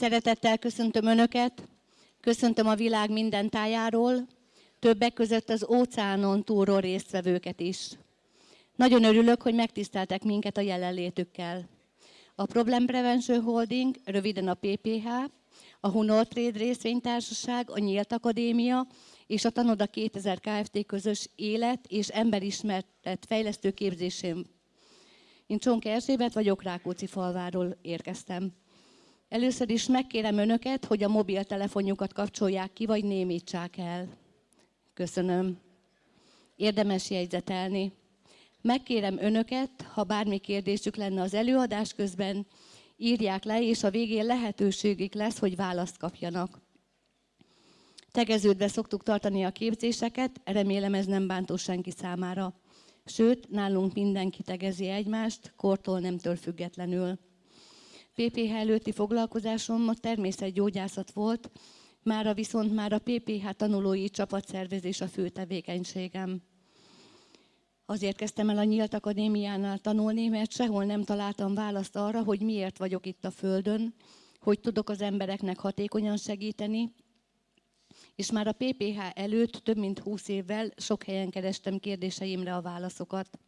Szeretettel köszöntöm Önöket, köszöntöm a világ minden tájáról, többek között az óceánon túlról résztvevőket is. Nagyon örülök, hogy megtiszteltek minket a jelenlétükkel. A Problem Prevention Holding, röviden a PPH, a Hunor Trade részvénytársaság, a Nyílt Akadémia és a Tanoda 2000 Kft. közös élet és emberismertet fejlesztő képzésén. Én Csonka Erzsébet vagyok, Rákóczi falváról érkeztem. Először is megkérem önöket, hogy a mobiltelefonjukat kapcsolják ki, vagy némítsák el. Köszönöm. Érdemes jegyzetelni. Megkérem önöket, ha bármi kérdésük lenne az előadás közben, írják le, és a végén lehetőségük lesz, hogy választ kapjanak. Tegeződve szoktuk tartani a képzéseket, remélem ez nem bántó senki számára. Sőt, nálunk mindenki tegezi egymást, kortól nemtől függetlenül. PPH előtti foglalkozásom a természetgyógyászat volt, mára viszont már a PPH tanulói csapatszervezés a fő tevékenységem. Azért kezdtem el a Nyílt Akadémiánál tanulni, mert sehol nem találtam választ arra, hogy miért vagyok itt a Földön, hogy tudok az embereknek hatékonyan segíteni, és már a PPH előtt több mint 20 évvel sok helyen kerestem kérdéseimre a válaszokat.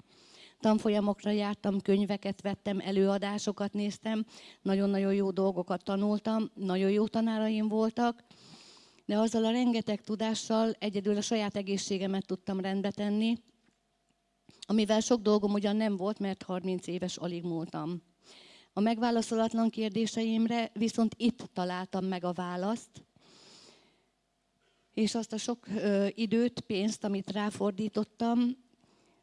Tanfolyamokra jártam, könyveket vettem, előadásokat néztem, nagyon-nagyon jó dolgokat tanultam, nagyon jó tanáraim voltak, de azzal a rengeteg tudással egyedül a saját egészségemet tudtam rendbe tenni, amivel sok dolgom ugyan nem volt, mert 30 éves alig múltam. A megválaszolatlan kérdéseimre viszont itt találtam meg a választ, és azt a sok időt, pénzt, amit ráfordítottam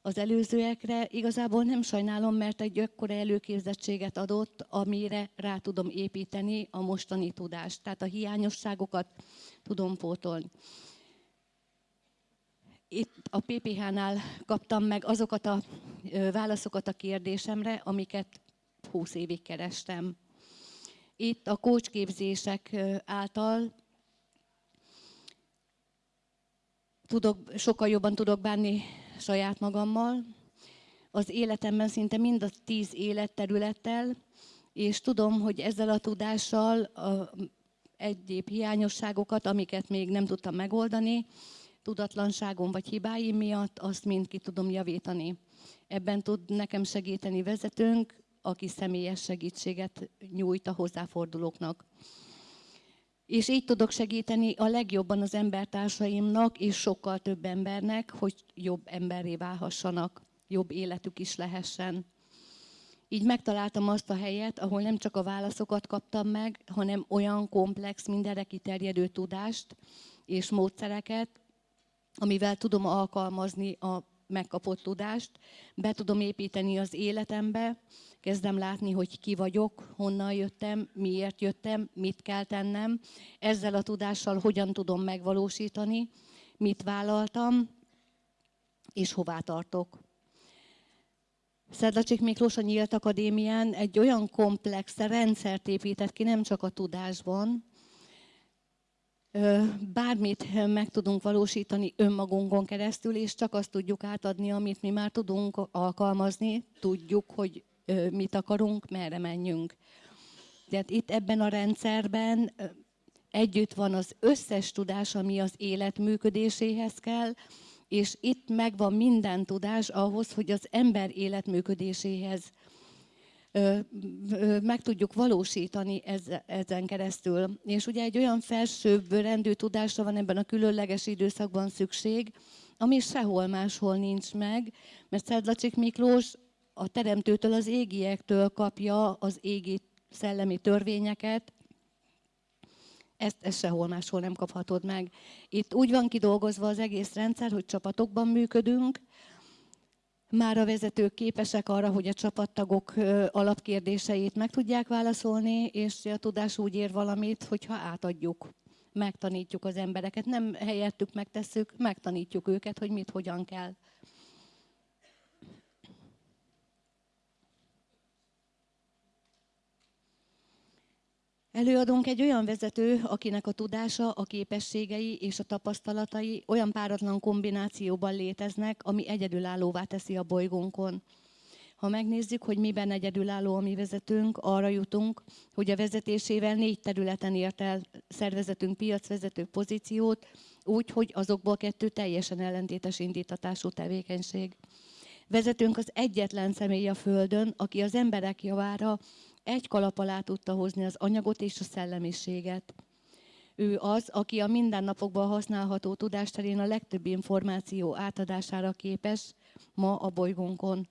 az előzőekre, igazából nem sajnálom, mert egy akkora előképzettséget adott, amire rá tudom építeni a mostani tudást. Tehát a hiányosságokat tudom pótolni itt a PPH-nál kaptam meg azokat a válaszokat a kérdésemre, amiket 20 évig kerestem. Itt a kócsképzések által tudok, sokkal jobban tudok bánni saját magammal, az életemben szinte mind a tíz életterülettel, és tudom, hogy ezzel a tudással a egyéb hiányosságokat, amiket még nem tudtam megoldani, tudatlanságom vagy hibáim miatt, azt mind ki tudom javítani. Ebben tud nekem segíteni vezetőnk, aki személyes segítséget nyújt a hozzáfordulóknak. És így tudok segíteni a legjobban az embertársaimnak és sokkal több embernek, hogy jobb emberré válhassanak, jobb életük is lehessen. Így megtaláltam azt a helyet, ahol nem csak a válaszokat kaptam meg, hanem olyan komplex, mindenre kiterjedő tudást és módszereket, amivel tudom alkalmazni a megkapott tudást, be tudom építeni az életembe, kezdem látni, hogy ki vagyok, honnan jöttem, miért jöttem, mit kell tennem, ezzel a tudással hogyan tudom megvalósítani, mit vállaltam, és hová tartok. Szedlacsik Miklós a Nyílt Akadémián egy olyan komplex rendszert épített ki, nem csak a tudásban, bármit meg tudunk valósítani önmagunkon keresztül, és csak azt tudjuk átadni, amit mi már tudunk alkalmazni, tudjuk, hogy mit akarunk, merre menjünk. Tehát itt ebben a rendszerben együtt van az összes tudás, ami az élet működéséhez kell, és itt megvan minden tudás ahhoz, hogy az ember életműködéséhez meg tudjuk valósítani ezen keresztül. És ugye egy olyan felsőbb rendű tudásra van ebben a különleges időszakban szükség, ami sehol máshol nincs meg, mert Szedlacsik Miklós a teremtőtől, az égiektől kapja az égi szellemi törvényeket, ezt, ezt sehol máshol nem kaphatod meg. Itt úgy van kidolgozva az egész rendszer, hogy csapatokban működünk, már a vezetők képesek arra, hogy a csapattagok alapkérdéseit meg tudják válaszolni, és a tudás úgy ér valamit, hogyha átadjuk, megtanítjuk az embereket. Nem helyettük megtesszük, megtanítjuk őket, hogy mit, hogyan kell. Előadunk egy olyan vezető, akinek a tudása, a képességei és a tapasztalatai olyan páratlan kombinációban léteznek, ami egyedülállóvá teszi a bolygónkon. Ha megnézzük, hogy miben egyedülálló a mi vezetőnk, arra jutunk, hogy a vezetésével négy területen ért el szervezetünk piacvezető pozíciót, úgy, hogy azokból kettő teljesen ellentétes indítatású tevékenység. Vezetőnk az egyetlen személy a Földön, aki az emberek javára egy kalap alá tudta hozni az anyagot és a szellemiséget. Ő az, aki a mindennapokban használható tudásterén a legtöbb információ átadására képes ma a bolygónkon.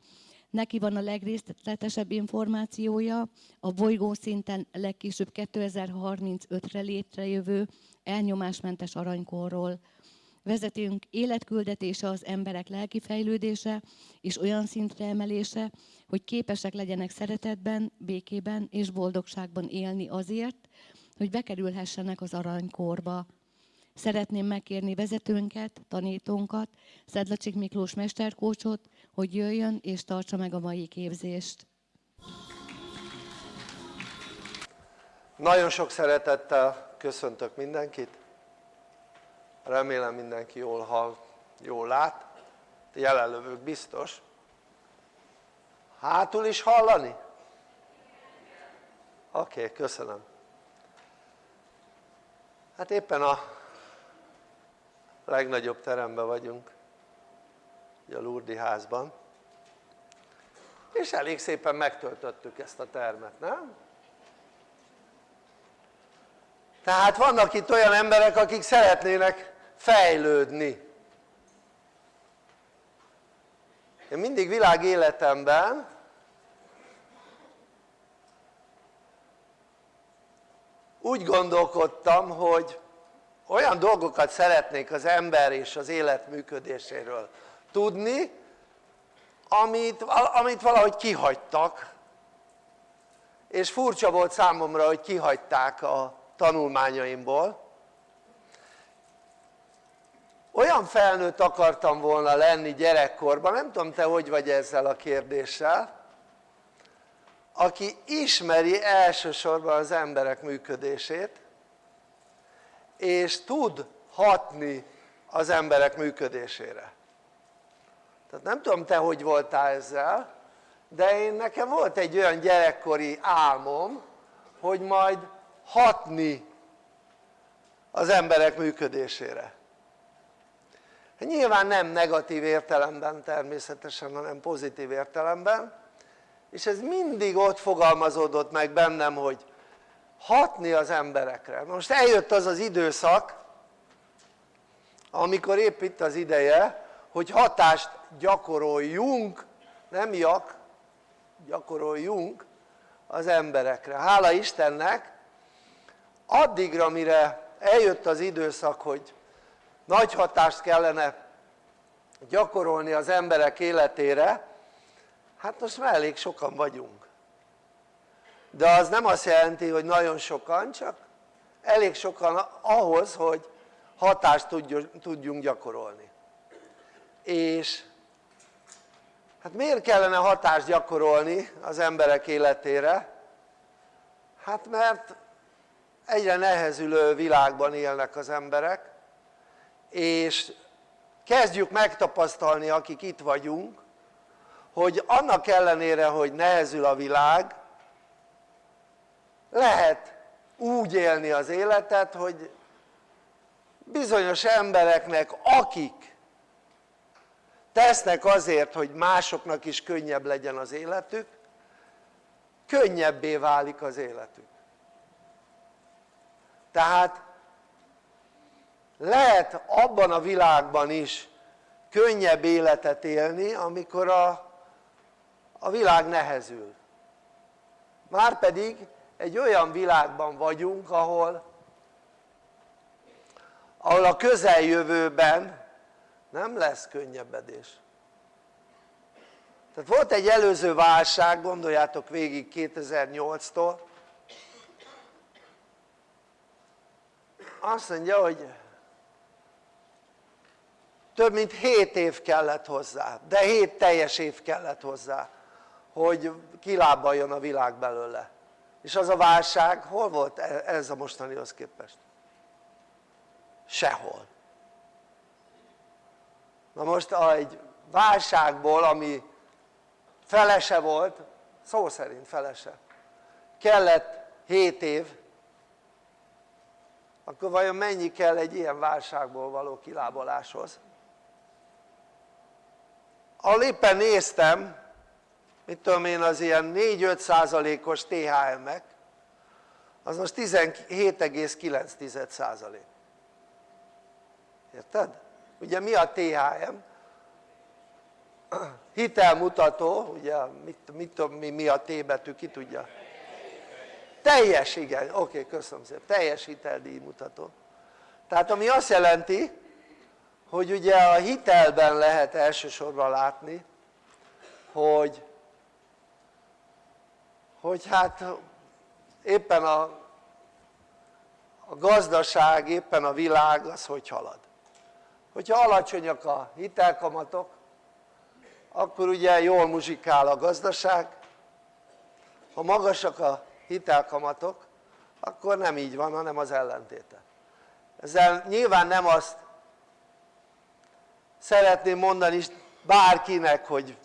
Neki van a legrészletesebb információja a bolygó szinten legkésőbb 2035-re létrejövő elnyomásmentes aranykorról. Vezetünk életküldetése az emberek lelki fejlődése és olyan szintre emelése, hogy képesek legyenek szeretetben, békében és boldogságban élni azért, hogy bekerülhessenek az aranykorba. Szeretném megkérni vezetőnket, tanítónkat, Szedlacsik Miklós mesterkócsot, hogy jöjjön és tartsa meg a mai képzést. Nagyon sok szeretettel köszöntök mindenkit. Remélem mindenki jól hall, jól lát. Jelenlövők biztos. Hátul is hallani? Oké, okay, köszönöm. Hát éppen a legnagyobb teremben vagyunk, a Lurdi házban, és elég szépen megtöltöttük ezt a termet, nem? Tehát vannak itt olyan emberek, akik szeretnének fejlődni. Én mindig világ életemben úgy gondolkodtam, hogy olyan dolgokat szeretnék az ember és az élet működéséről tudni, amit, amit valahogy kihagytak, és furcsa volt számomra, hogy kihagyták a tanulmányaimból. Olyan felnőtt akartam volna lenni gyerekkorban, nem tudom te hogy vagy ezzel a kérdéssel, aki ismeri elsősorban az emberek működését, és tud hatni az emberek működésére. Tehát nem tudom te hogy voltál ezzel, de én nekem volt egy olyan gyerekkori álmom, hogy majd hatni az emberek működésére. Nyilván nem negatív értelemben természetesen, hanem pozitív értelemben, és ez mindig ott fogalmazódott meg bennem, hogy hatni az emberekre. Most eljött az az időszak, amikor épp itt az ideje, hogy hatást gyakoroljunk, nem jak, gyakoroljunk az emberekre. Hála Istennek, addigra mire eljött az időszak, hogy nagy hatást kellene gyakorolni az emberek életére, hát most már elég sokan vagyunk. De az nem azt jelenti hogy nagyon sokan csak elég sokan ahhoz hogy hatást tudjunk gyakorolni. És hát miért kellene hatást gyakorolni az emberek életére? hát mert egyre nehezülő világban élnek az emberek és kezdjük megtapasztalni akik itt vagyunk hogy annak ellenére hogy nehezül a világ lehet úgy élni az életet hogy bizonyos embereknek akik tesznek azért hogy másoknak is könnyebb legyen az életük könnyebbé válik az életük. Tehát lehet abban a világban is könnyebb életet élni amikor a, a világ nehezül. Márpedig egy olyan világban vagyunk ahol ahol a közeljövőben nem lesz könnyebbedés. Tehát volt egy előző válság gondoljátok végig 2008-tól azt mondja hogy több mint 7 év kellett hozzá de 7 teljes év kellett hozzá hogy kilábaljon a világ belőle és az a válság hol volt e- ez a mostanihoz képest? sehol na most egy válságból ami felese volt, szó szerint felese, kellett 7 év, akkor vajon mennyi kell egy ilyen válságból való kilábaláshoz? Ahol éppen néztem, mit tudom én az ilyen 4-5 százalékos THM-ek, az most 17,9 százalék. Érted? Ugye mi a THM? Hitelmutató, ugye mit, mit tudom mi, mi a T betű, ki tudja? Teljes, igen, oké, köszönöm szépen, teljes hiteldíj mutató. Tehát ami azt jelenti, hogy ugye a hitelben lehet elsősorban látni, hogy, hogy hát éppen a, a gazdaság, éppen a világ az hogy halad. Hogyha alacsonyak a hitelkamatok, akkor ugye jól muzsikál a gazdaság, ha magasak a hitelkamatok, akkor nem így van, hanem az ellentéte. Ezzel nyilván nem azt szeretném mondani bárkinek, hogy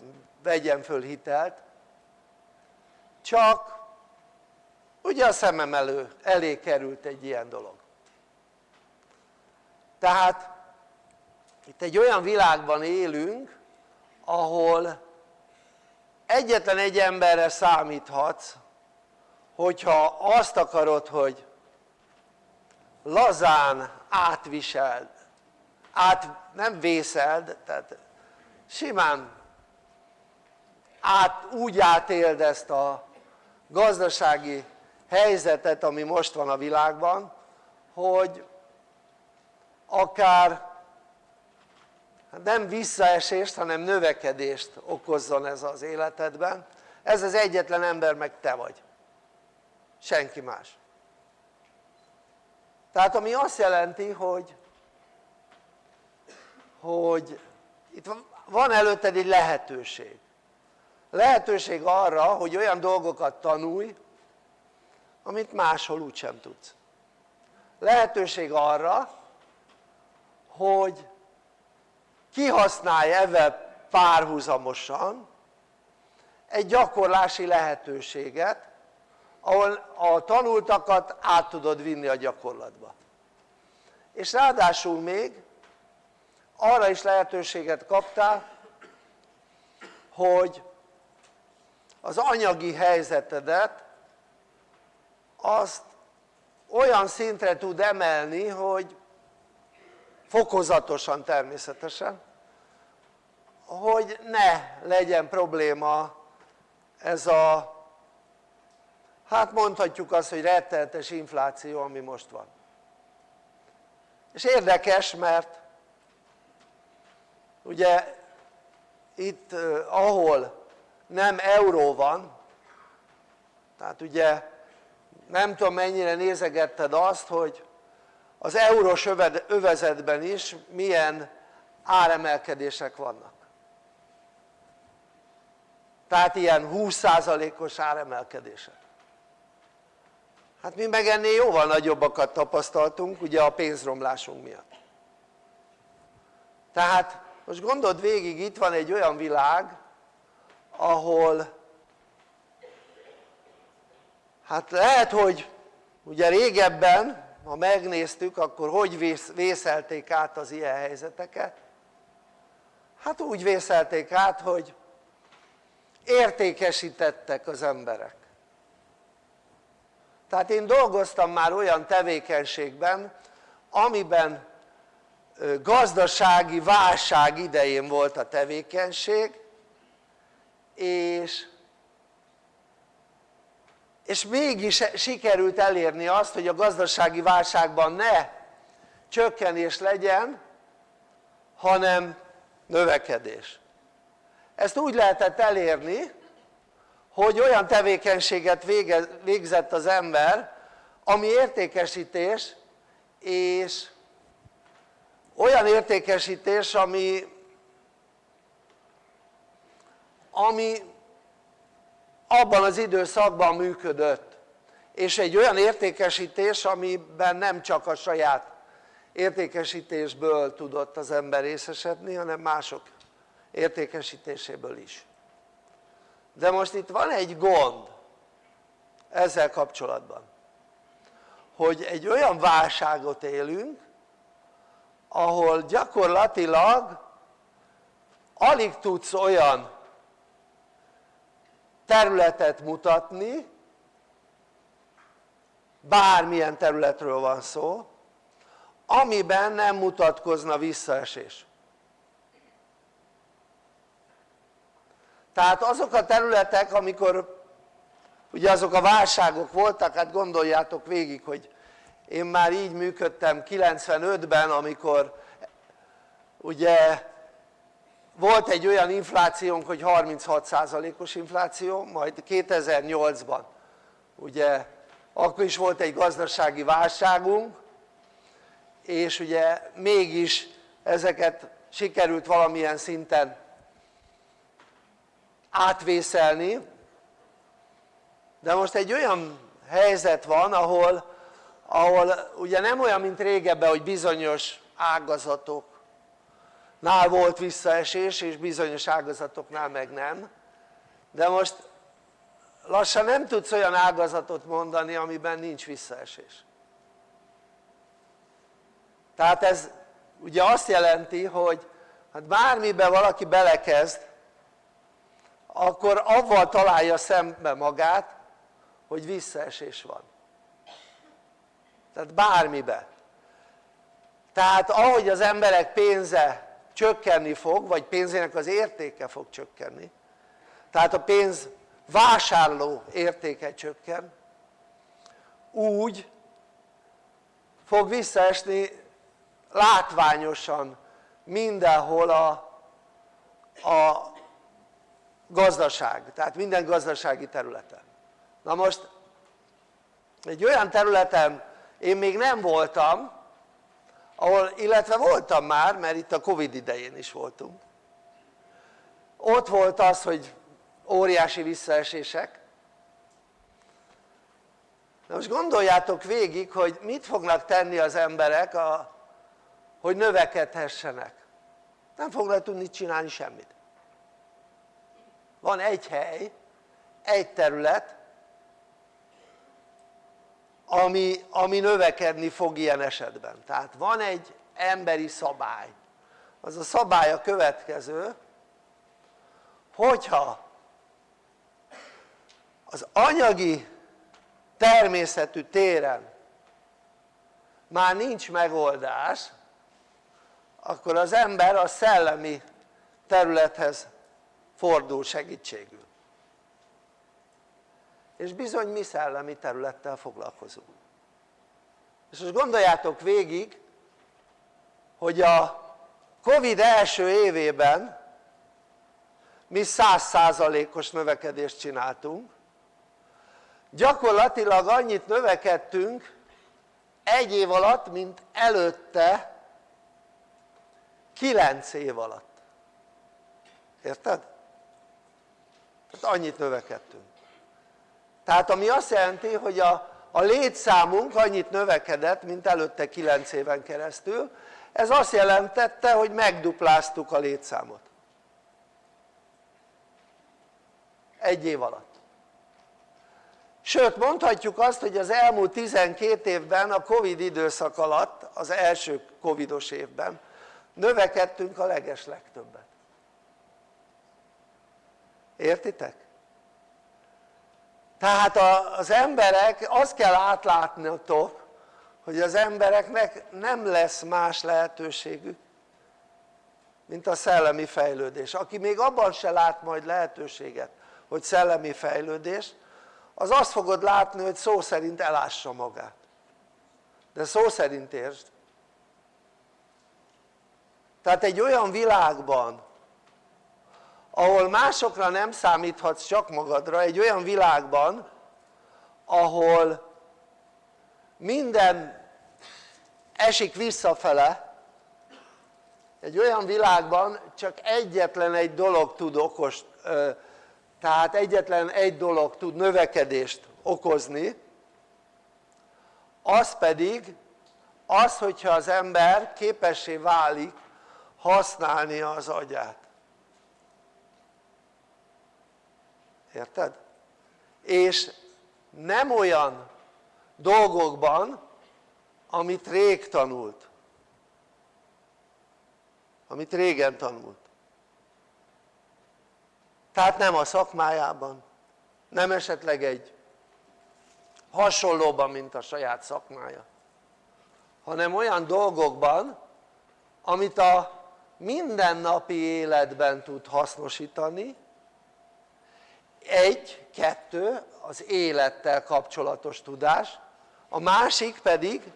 vegyen föl hitelt, csak ugye a szemem elő, elé került egy ilyen dolog. Tehát itt egy olyan világban élünk, ahol egyetlen egy emberre számíthatsz, hogyha azt akarod, hogy lazán átviseld át nem vészeld, tehát simán át, úgy átéld ezt a gazdasági helyzetet, ami most van a világban, hogy akár nem visszaesést, hanem növekedést okozzon ez az életedben. Ez az egyetlen ember meg te vagy. Senki más. Tehát ami azt jelenti, hogy hogy itt van előtted egy lehetőség. Lehetőség arra hogy olyan dolgokat tanulj amit máshol úgysem tudsz. Lehetőség arra hogy kihasználj ezzel párhuzamosan egy gyakorlási lehetőséget ahol a tanultakat át tudod vinni a gyakorlatba. És ráadásul még arra is lehetőséget kaptál hogy az anyagi helyzetedet azt olyan szintre tud emelni hogy fokozatosan természetesen hogy ne legyen probléma ez a hát mondhatjuk azt hogy rettenetes infláció ami most van. És érdekes mert ugye itt ahol nem euró van tehát ugye nem tudom mennyire nézegetted azt hogy az eurós övezetben is milyen áremelkedések vannak. Tehát ilyen 20%-os áremelkedések. Hát mi meg ennél jóval nagyobbakat tapasztaltunk ugye a pénzromlásunk miatt. Tehát most gondold végig itt van egy olyan világ ahol hát lehet hogy ugye régebben ha megnéztük akkor hogy vészelték át az ilyen helyzeteket? Hát úgy vészelték át hogy értékesítettek az emberek. Tehát én dolgoztam már olyan tevékenységben amiben gazdasági válság idején volt a tevékenység és, és mégis sikerült elérni azt hogy a gazdasági válságban ne csökkenés legyen hanem növekedés. Ezt úgy lehetett elérni hogy olyan tevékenységet végzett az ember ami értékesítés és olyan értékesítés ami ami abban az időszakban működött. És egy olyan értékesítés amiben nem csak a saját értékesítésből tudott az ember részesedni hanem mások értékesítéséből is. De most itt van egy gond ezzel kapcsolatban hogy egy olyan válságot élünk ahol gyakorlatilag alig tudsz olyan területet mutatni bármilyen területről van szó amiben nem mutatkozna visszaesés. Tehát azok a területek amikor ugye azok a válságok voltak hát gondoljátok végig hogy én már így működtem 95-ben amikor ugye volt egy olyan inflációnk hogy 36%-os infláció majd 2008-ban ugye akkor is volt egy gazdasági válságunk és ugye mégis ezeket sikerült valamilyen szinten átvészelni. De most egy olyan helyzet van ahol, ahol ugye nem olyan mint régebben hogy bizonyos ágazatoknál volt visszaesés és bizonyos ágazatoknál meg nem. De most lassan nem tudsz olyan ágazatot mondani amiben nincs visszaesés. Tehát ez ugye azt jelenti hogy hát bármiben valaki belekezd akkor avval találja szembe magát hogy visszaesés van tehát bármibe. Tehát ahogy az emberek pénze csökkenni fog vagy pénzének az értéke fog csökkenni tehát a pénz vásárló értéke csökken úgy fog visszaesni látványosan mindenhol a, a gazdaság, tehát minden gazdasági területen. Na most egy olyan területen én még nem voltam ahol, illetve voltam már mert itt a Covid idején is voltunk. Ott volt az hogy óriási visszaesések. Na most gondoljátok végig hogy mit fognak tenni az emberek a, hogy növekedhessenek. Nem fognak tudni csinálni semmit. Van egy hely, egy terület ami, ami növekedni fog ilyen esetben. Tehát van egy emberi szabály. Az a szabály a következő hogyha az anyagi természetű téren már nincs megoldás akkor az ember a szellemi területhez fordul segítségül és bizony mi szellemi területtel foglalkozunk. És most gondoljátok végig hogy a Covid első évében mi százszázalékos növekedést csináltunk. Gyakorlatilag annyit növekedtünk egy év alatt mint előtte kilenc év alatt. Érted? tehát annyit növekedtünk tehát ami azt jelenti hogy a, a létszámunk annyit növekedett mint előtte 9 éven keresztül. Ez azt jelentette hogy megdupláztuk a létszámot. Egy év alatt. Sőt mondhatjuk azt hogy az elmúlt 12 évben a Covid időszak alatt az első Covidos évben növekedtünk a legeslegtöbbet értitek? Tehát az emberek azt kell átlátnotok hogy az embereknek nem lesz más lehetőségük mint a szellemi fejlődés. Aki még abban se lát majd lehetőséget hogy szellemi fejlődés az azt fogod látni hogy szó szerint elássa magát. De szó szerint értsd. Tehát egy olyan világban ahol másokra nem számíthatsz csak magadra egy olyan világban ahol minden esik visszafele egy olyan világban csak egyetlen egy dolog tud okos tehát egyetlen egy dolog tud növekedést okozni az pedig az hogyha az ember képessé válik használni az agyát érted? és nem olyan dolgokban amit rég tanult amit régen tanult tehát nem a szakmájában nem esetleg egy hasonlóban mint a saját szakmája hanem olyan dolgokban amit a mindennapi életben tud hasznosítani egy, kettő az élettel kapcsolatos tudás. A másik pedig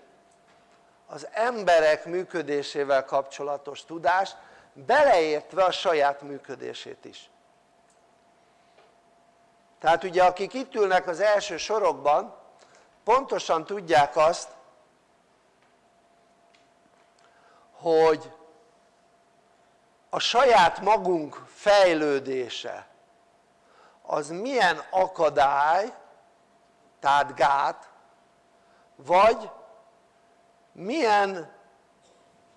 az emberek működésével kapcsolatos tudás beleértve a saját működését is. Tehát ugye akik itt ülnek az első sorokban pontosan tudják azt hogy a saját magunk fejlődése az milyen akadály tehát gát vagy milyen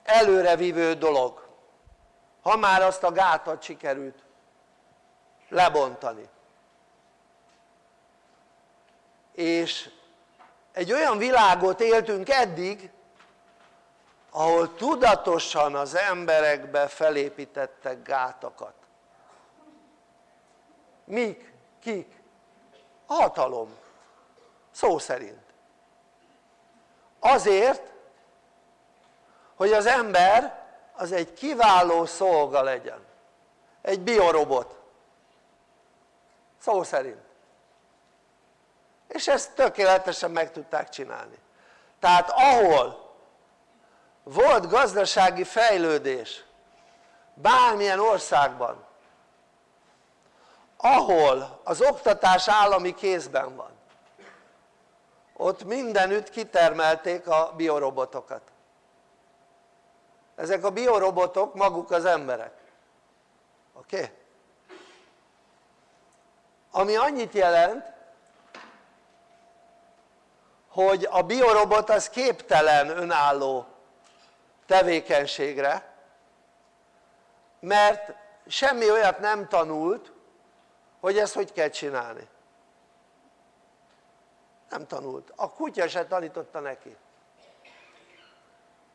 előrevívő dolog ha már azt a gátat sikerült lebontani. És egy olyan világot éltünk eddig ahol tudatosan az emberekbe felépítettek gátakat mik? kik? a hatalom. Szó szerint. Azért hogy az ember az egy kiváló szolga legyen. Egy biorobot. Szó szerint. És ezt tökéletesen meg tudták csinálni. Tehát ahol volt gazdasági fejlődés bármilyen országban ahol az oktatás állami kézben van ott mindenütt kitermelték a biorobotokat ezek a biorobotok maguk az emberek oké? Okay? ami annyit jelent hogy a biorobot az képtelen önálló tevékenységre mert semmi olyat nem tanult hogy ezt hogy kell csinálni? Nem tanult, a kutya se tanította neki.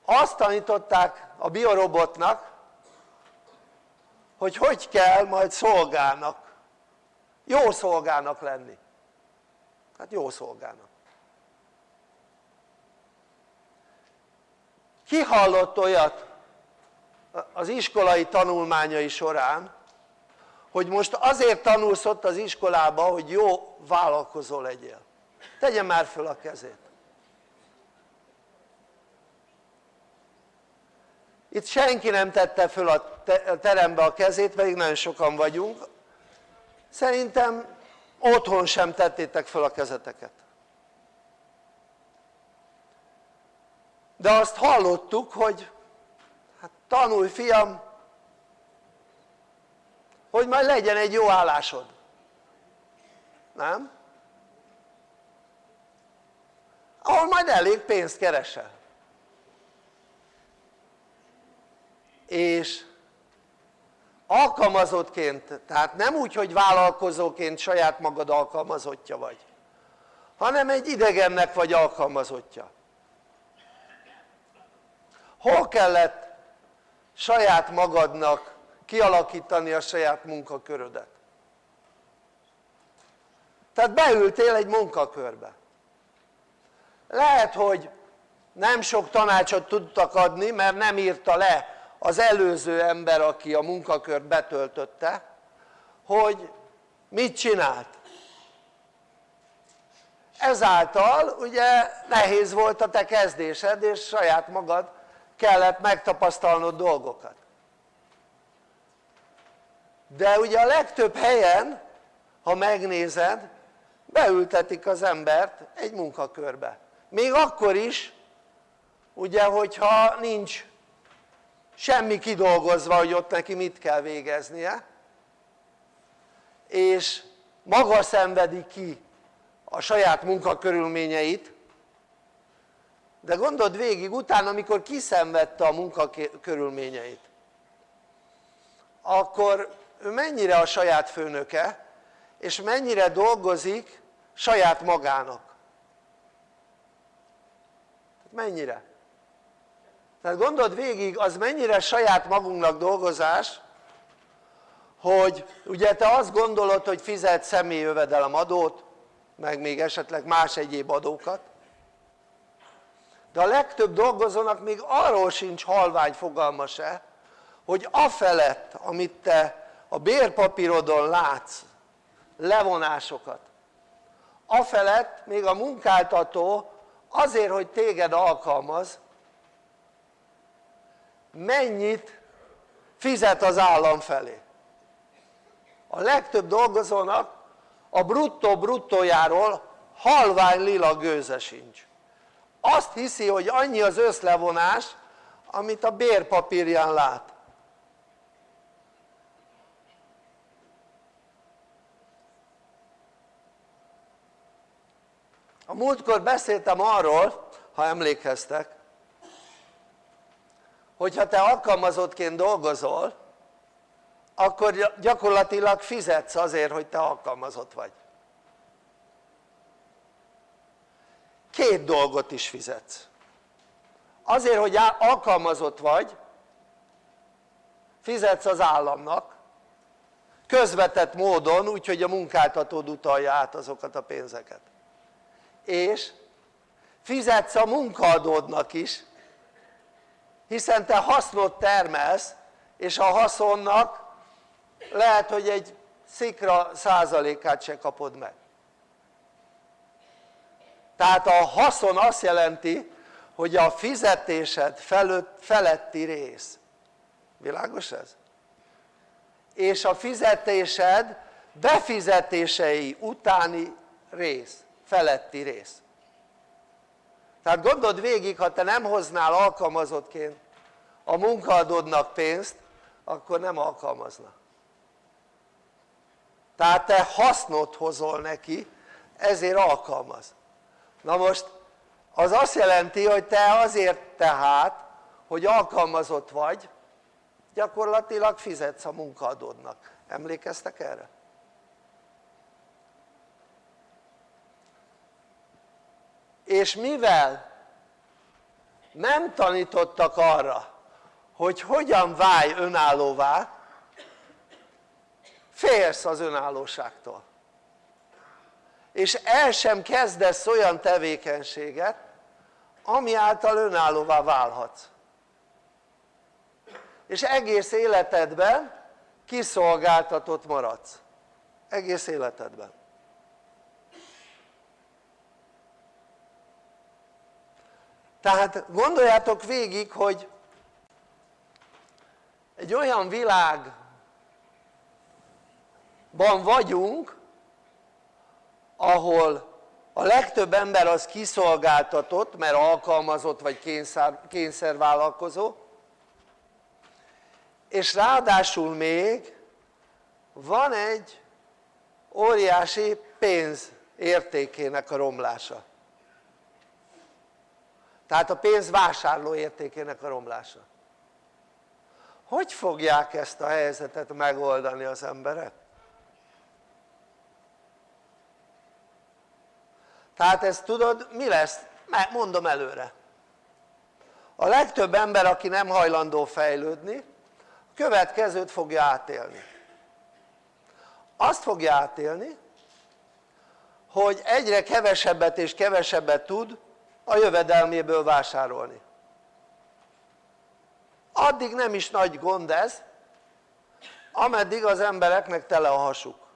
Azt tanították a biorobotnak hogy hogy kell majd szolgának jó szolgának lenni. Hát jó szolgának. Ki hallott olyat az iskolai tanulmányai során hogy most azért tanulsz ott az iskolába hogy jó vállalkozó legyél. Tegye már föl a kezét. Itt senki nem tette föl a terembe a kezét pedig nagyon sokan vagyunk. Szerintem otthon sem tettétek föl a kezeteket. De azt hallottuk hogy hát tanulj fiam hogy majd legyen egy jó állásod. Nem? ahol majd elég pénzt keresel. És alkalmazottként, tehát nem úgy hogy vállalkozóként saját magad alkalmazottja vagy hanem egy idegennek vagy alkalmazottja. Hol kellett saját magadnak kialakítani a saját munkakörödet. Tehát beültél egy munkakörbe. Lehet hogy nem sok tanácsot tudtak adni mert nem írta le az előző ember aki a munkakört betöltötte hogy mit csinált. Ezáltal ugye nehéz volt a te kezdésed és saját magad kellett megtapasztalnod dolgokat de ugye a legtöbb helyen ha megnézed beültetik az embert egy munkakörbe. Még akkor is ugye hogyha nincs semmi kidolgozva hogy ott neki mit kell végeznie. És maga szenvedi ki a saját munkakörülményeit. De gondold végig utána amikor kiszenvedte a munkakörülményeit akkor ő mennyire a saját főnöke és mennyire dolgozik saját magának mennyire? tehát gondold végig az mennyire saját magunknak dolgozás hogy ugye te azt gondolod hogy fizet személyi jövedelemadót meg még esetleg más egyéb adókat de a legtöbb dolgozónak még arról sincs halvány fogalma se hogy afelett amit te a bérpapírodon látsz levonásokat. Afelett még a munkáltató azért hogy téged alkalmaz mennyit fizet az állam felé. A legtöbb dolgozónak a bruttó bruttójáról halvány lila gőze sincs. Azt hiszi hogy annyi az összlevonás amit a bérpapírján lát a múltkor beszéltem arról ha emlékeztek hogyha te alkalmazottként dolgozol akkor gyakorlatilag fizetsz azért hogy te alkalmazott vagy. Két dolgot is fizetsz. Azért hogy alkalmazott vagy fizetsz az államnak közvetett módon úgyhogy a munkáltatód utalja át azokat a pénzeket és fizetsz a munkaadódnak is hiszen te hasznot termelsz és a haszonnak lehet hogy egy szikra százalékát se kapod meg. Tehát a haszon azt jelenti hogy a fizetésed felett, feletti rész. Világos ez? és a fizetésed befizetései utáni rész, feletti rész. Tehát gondold végig ha te nem hoznál alkalmazottként a munkaadódnak pénzt akkor nem alkalmazna. Tehát te hasznot hozol neki ezért alkalmaz. Na most az azt jelenti hogy te azért tehát hogy alkalmazott vagy gyakorlatilag fizetsz a munkaadódnak. Emlékeztek erre? És mivel nem tanítottak arra hogy hogyan válj önállóvá félsz az önállóságtól. És el sem kezdesz olyan tevékenységet ami által önállóvá válhatsz. És egész életedben kiszolgáltatott maradsz. Egész életedben tehát gondoljátok végig hogy egy olyan világban vagyunk ahol a legtöbb ember az kiszolgáltatott mert alkalmazott vagy kényszer, kényszervállalkozó és ráadásul még van egy óriási pénz értékének a romlása tehát a pénz vásárló értékének a romlása hogy fogják ezt a helyzetet megoldani az emberek? tehát ezt tudod mi lesz? mondom előre a legtöbb ember aki nem hajlandó fejlődni a következőt fogja átélni azt fogja átélni hogy egyre kevesebbet és kevesebbet tud a jövedelméből vásárolni addig nem is nagy gond ez ameddig az embereknek tele a hasuk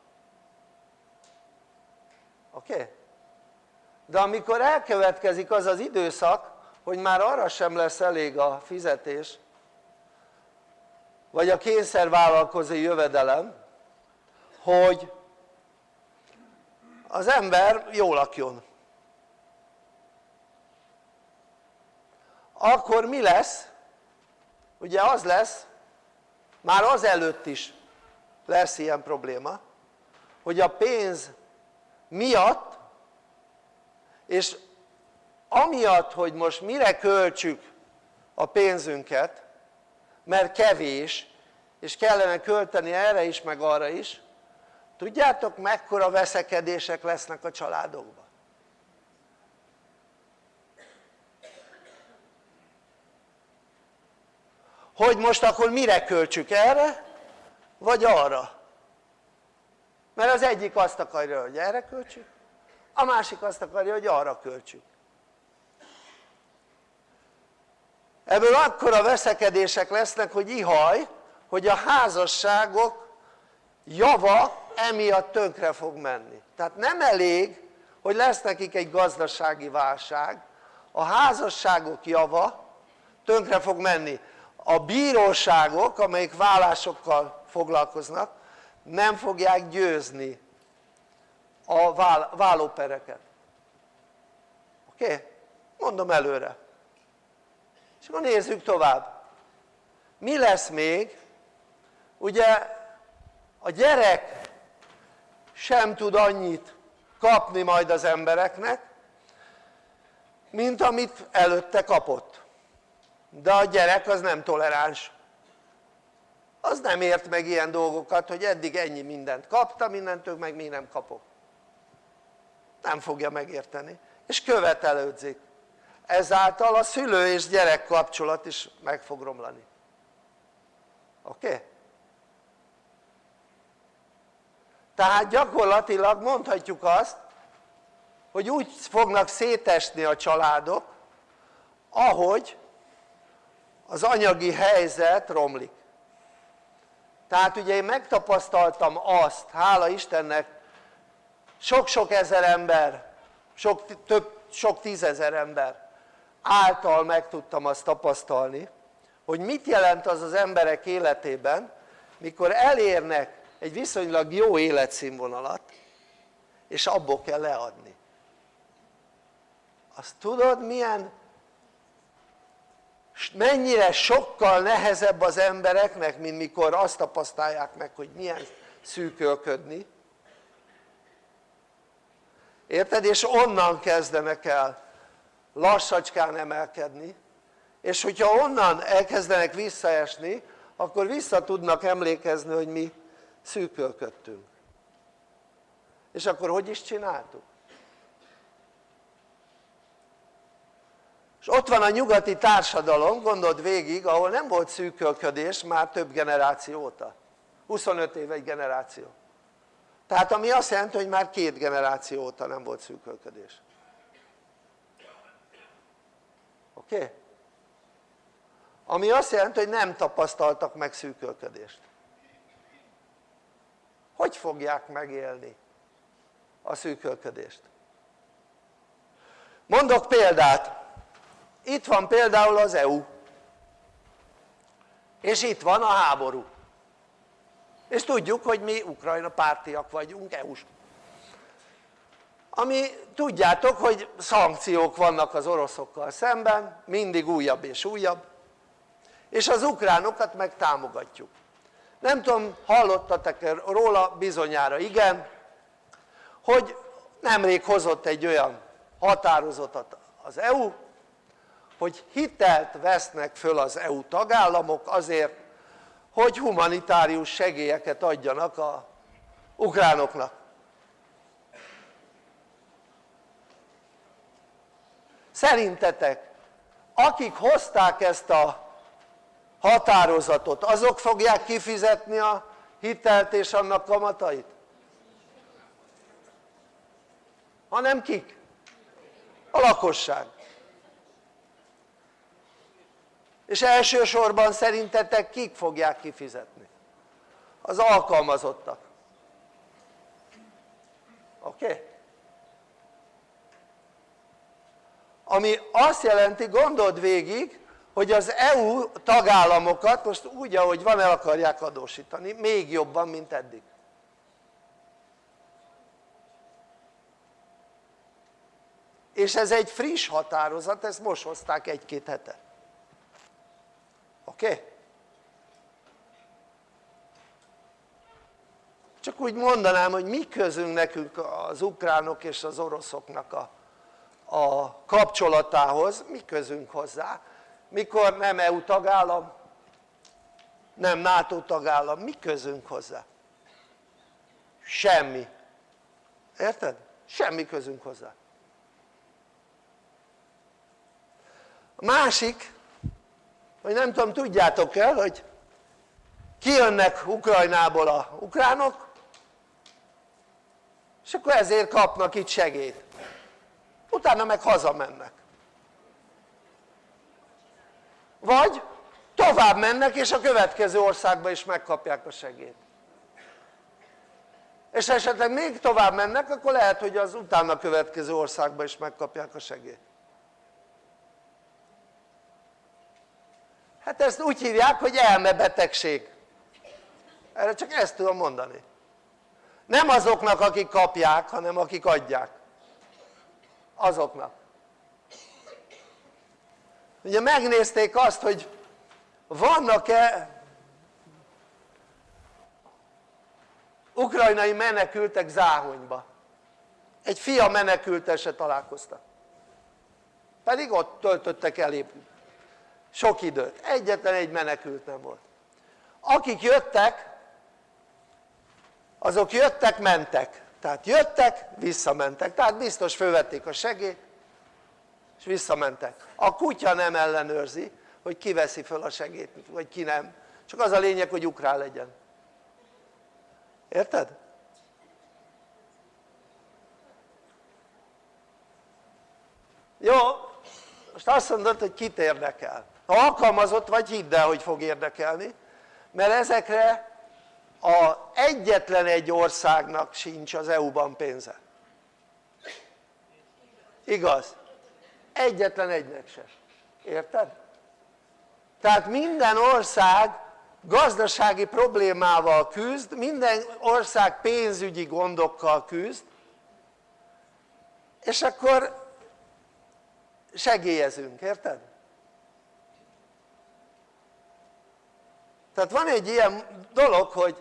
oké? Okay? de amikor elkövetkezik az az időszak hogy már arra sem lesz elég a fizetés vagy a kényszervállalkozói jövedelem hogy az ember jól lakjon akkor mi lesz? ugye az lesz már az előtt is lesz ilyen probléma hogy a pénz miatt és amiatt hogy most mire költsük a pénzünket mert kevés és kellene költeni erre is meg arra is tudjátok mekkora veszekedések lesznek a családokban? Hogy most akkor mire költsük erre vagy arra? Mert az egyik azt akarja hogy erre költsük a másik azt akarja hogy arra költsük. Ebből akkora veszekedések lesznek hogy ihaj hogy a házasságok java emiatt tönkre fog menni. Tehát nem elég hogy lesz nekik egy gazdasági válság a házasságok java tönkre fog menni a bíróságok amelyik vállásokkal foglalkoznak nem fogják győzni a vállópereket oké? Mondom előre. És akkor nézzük tovább. Mi lesz még? Ugye a gyerek sem tud annyit kapni majd az embereknek mint amit előtte kapott de a gyerek az nem toleráns az nem ért meg ilyen dolgokat hogy eddig ennyi mindent kaptam mindentől meg még nem kapok nem fogja megérteni és követelődzik ezáltal a szülő és gyerek kapcsolat is meg fog romlani oké? Okay? tehát gyakorlatilag mondhatjuk azt hogy úgy fognak szétesni a családok ahogy az anyagi helyzet romlik. Tehát ugye én megtapasztaltam azt, hála Istennek sok-sok ezer ember, sok, több, sok tízezer ember által meg tudtam azt tapasztalni hogy mit jelent az az emberek életében mikor elérnek egy viszonylag jó életszínvonalat és abból kell leadni. Azt tudod milyen mennyire sokkal nehezebb az embereknek mint mikor azt tapasztalják meg hogy milyen szűkölködni érted? és onnan kezdenek el lassacskán emelkedni és hogyha onnan elkezdenek visszaesni akkor vissza tudnak emlékezni hogy mi szűkölködtünk és akkor hogy is csináltuk? És ott van a nyugati társadalom, gondold végig, ahol nem volt szűkölködés már több generáció óta 25 év egy generáció tehát ami azt jelenti hogy már két generáció óta nem volt szűkölködés oké? Okay? ami azt jelenti hogy nem tapasztaltak meg szűkölködést hogy fogják megélni a szűkölködést? mondok példát itt van például az EU és itt van a háború. És tudjuk hogy mi Ukrajna pártiak vagyunk EU-s ami tudjátok hogy szankciók vannak az oroszokkal szemben mindig újabb és újabb. És az ukránokat meg támogatjuk. Nem tudom hallottatok-e róla bizonyára igen hogy nemrég hozott egy olyan határozatot az EU hogy hitelt vesznek föl az EU tagállamok azért hogy humanitárius segélyeket adjanak a ukránoknak szerintetek akik hozták ezt a határozatot azok fogják kifizetni a hitelt és annak kamatait? hanem kik? a lakosság és elsősorban szerintetek kik fogják kifizetni? az alkalmazottak oké? Okay? ami azt jelenti gondold végig hogy az EU tagállamokat most úgy ahogy van el akarják adósítani még jobban mint eddig és ez egy friss határozat, ezt most hozták egy-két hete oké? Okay? csak úgy mondanám hogy mi közünk nekünk az ukránok és az oroszoknak a, a kapcsolatához, mi közünk hozzá mikor nem EU tagállam nem NATO tagállam, mi közünk hozzá? semmi érted? semmi közünk hozzá a másik hogy nem tudom tudjátok el hogy kijönnek Ukrajnából a ukránok és akkor ezért kapnak itt segélyt. Utána meg hazamennek. Vagy tovább mennek és a következő országba is megkapják a segélyt. És esetleg még tovább mennek akkor lehet hogy az utána következő országba is megkapják a segélyt hát ezt úgy hívják hogy elmebetegség erre csak ezt tudom mondani. Nem azoknak akik kapják hanem akik adják. Azoknak. Ugye megnézték azt hogy vannak-e ukrajnai menekültek Záhonyba. Egy fia menekült se találkoztak pedig ott töltöttek el sok időt, egyetlen egy menekült nem volt. Akik jöttek azok jöttek mentek. Tehát jöttek visszamentek. Tehát biztos fölvették a segélyt és visszamentek. A kutya nem ellenőrzi hogy ki veszi föl a segélyt vagy ki nem. Csak az a lényeg hogy ukrán legyen. Érted? jó. Most azt mondod hogy kit érdekel ha alkalmazott vagy hidd el hogy fog érdekelni mert ezekre a egyetlen egy országnak sincs az EU-ban pénze igaz? egyetlen egynek se, érted? tehát minden ország gazdasági problémával küzd, minden ország pénzügyi gondokkal küzd és akkor segélyezünk, érted? Tehát van egy ilyen dolog hogy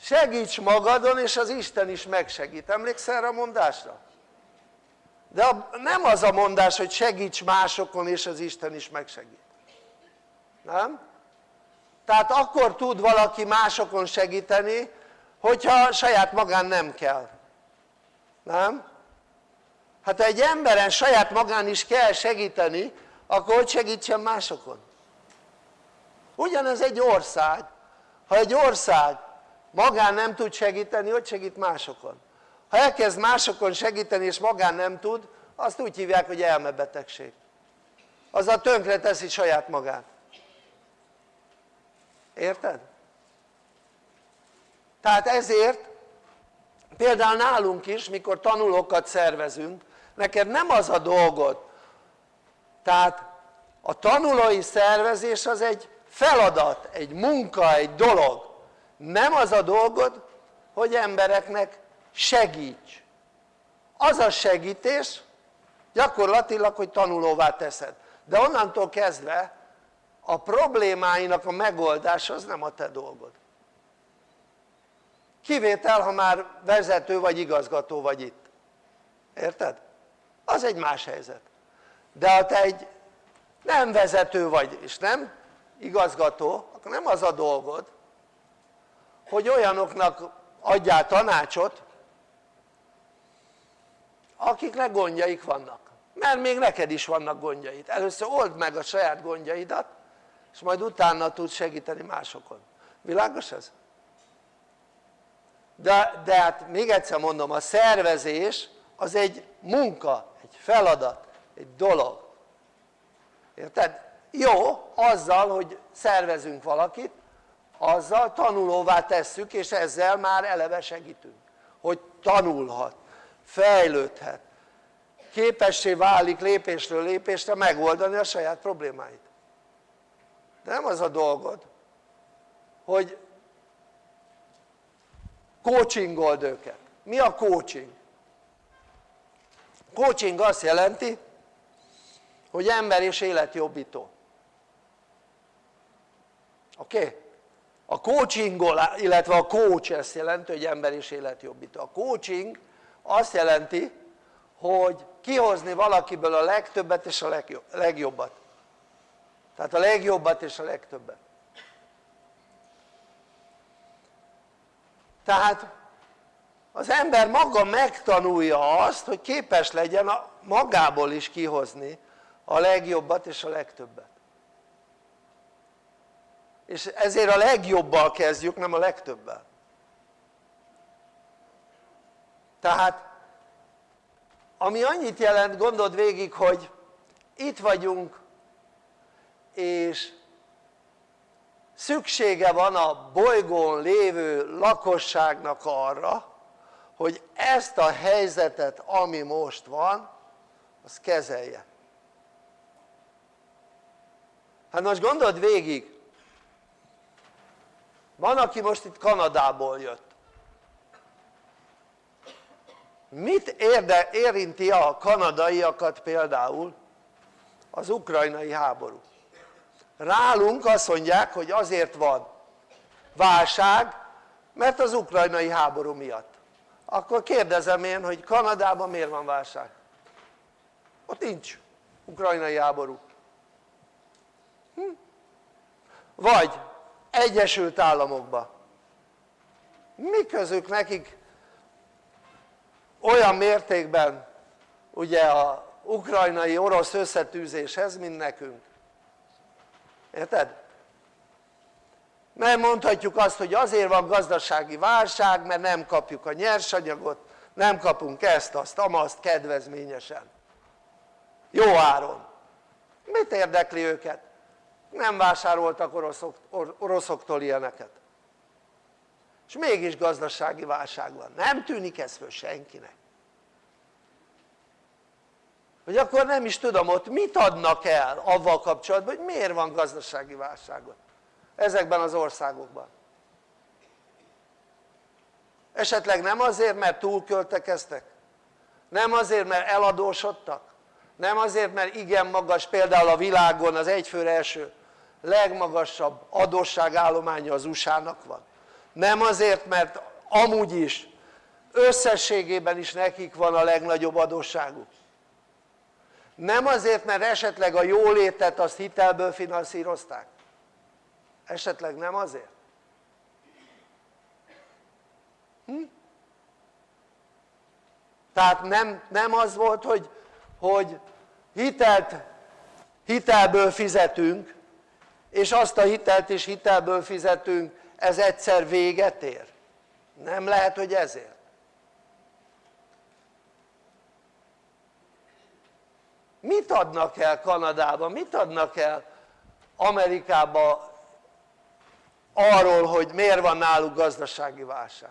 segíts magadon és az Isten is megsegít, emlékszel erre a mondásra? de nem az a mondás hogy segíts másokon és az Isten is megsegít nem? tehát akkor tud valaki másokon segíteni hogyha saját magán nem kell nem? hát ha egy emberen saját magán is kell segíteni akkor hogy segítsen másokon? Ugyanez egy ország ha egy ország magán nem tud segíteni hogy segít másokon? ha elkezd másokon segíteni és magán nem tud azt úgy hívják hogy elmebetegség azzal tönkre teszi saját magát érted? tehát ezért például nálunk is mikor tanulókat szervezünk neked nem az a dolgod tehát a tanulói szervezés az egy feladat, egy munka, egy dolog. Nem az a dolgod hogy embereknek segíts. Az a segítés gyakorlatilag hogy tanulóvá teszed. De onnantól kezdve a problémáinak a megoldása az nem a te dolgod. Kivétel ha már vezető vagy igazgató vagy itt. Érted? az egy más helyzet. De ha te egy nem vezető vagy és nem igazgató akkor nem az a dolgod hogy olyanoknak adjál tanácsot akiknek gondjaik vannak mert még neked is vannak gondjaid, először old meg a saját gondjaidat és majd utána tudsz segíteni másokon, világos ez? De, de hát még egyszer mondom, a szervezés az egy munka, egy feladat, egy dolog érted? Jó azzal hogy szervezünk valakit azzal tanulóvá tesszük és ezzel már eleve segítünk hogy tanulhat, fejlődhet képessé válik lépésről lépésre megoldani a saját problémáit. De nem az a dolgod hogy coachingold őket. Mi a coaching? coaching azt jelenti hogy ember és életjobbító oké? A coachingol, illetve a coach ezt jelenti hogy ember és életjobbító. A coaching azt jelenti hogy kihozni valakiből a legtöbbet és a legjobbat. Tehát a legjobbat és a legtöbbet. Tehát az ember maga megtanulja azt hogy képes legyen magából is kihozni a legjobbat és a legtöbbet és ezért a legjobbal kezdjük nem a legtöbbel. Tehát ami annyit jelent gondold végig hogy itt vagyunk és szüksége van a bolygón lévő lakosságnak arra hogy ezt a helyzetet ami most van az kezelje. Hát most gondold végig van aki most itt Kanadából jött mit érde, érinti a kanadaiakat például az ukrajnai háború rálunk azt mondják hogy azért van válság mert az ukrajnai háború miatt akkor kérdezem én hogy Kanadában miért van válság? ott nincs ukrajnai háború hm? vagy Egyesült Államokban mi közük nekik olyan mértékben ugye a ukrajnai orosz összetűzéshez mint nekünk érted? mert mondhatjuk azt hogy azért van gazdasági válság mert nem kapjuk a nyersanyagot nem kapunk ezt, azt, amaszt kedvezményesen jó áron mit érdekli őket? Nem vásároltak oroszok, oroszoktól ilyeneket. És mégis gazdasági válság van, nem tűnik ez föl senkinek. Hogy akkor nem is tudom ott mit adnak el avval kapcsolatban hogy miért van gazdasági válságot ezekben az országokban. Esetleg nem azért mert túlköltekeztek nem azért mert eladósodtak nem azért mert igen magas például a világon az egyfőre első legmagasabb adósságállománya az USA-nak van nem azért mert amúgy is összességében is nekik van a legnagyobb adósságuk nem azért mert esetleg a jólétet azt hitelből finanszírozták esetleg nem azért? Hm? tehát nem, nem az volt hogy, hogy hitelt, hitelből fizetünk és azt a hitelt is hitelből fizetünk ez egyszer véget ér. Nem lehet hogy ezért. Mit adnak el Kanadába, mit adnak el Amerikába arról hogy miért van náluk gazdasági válság?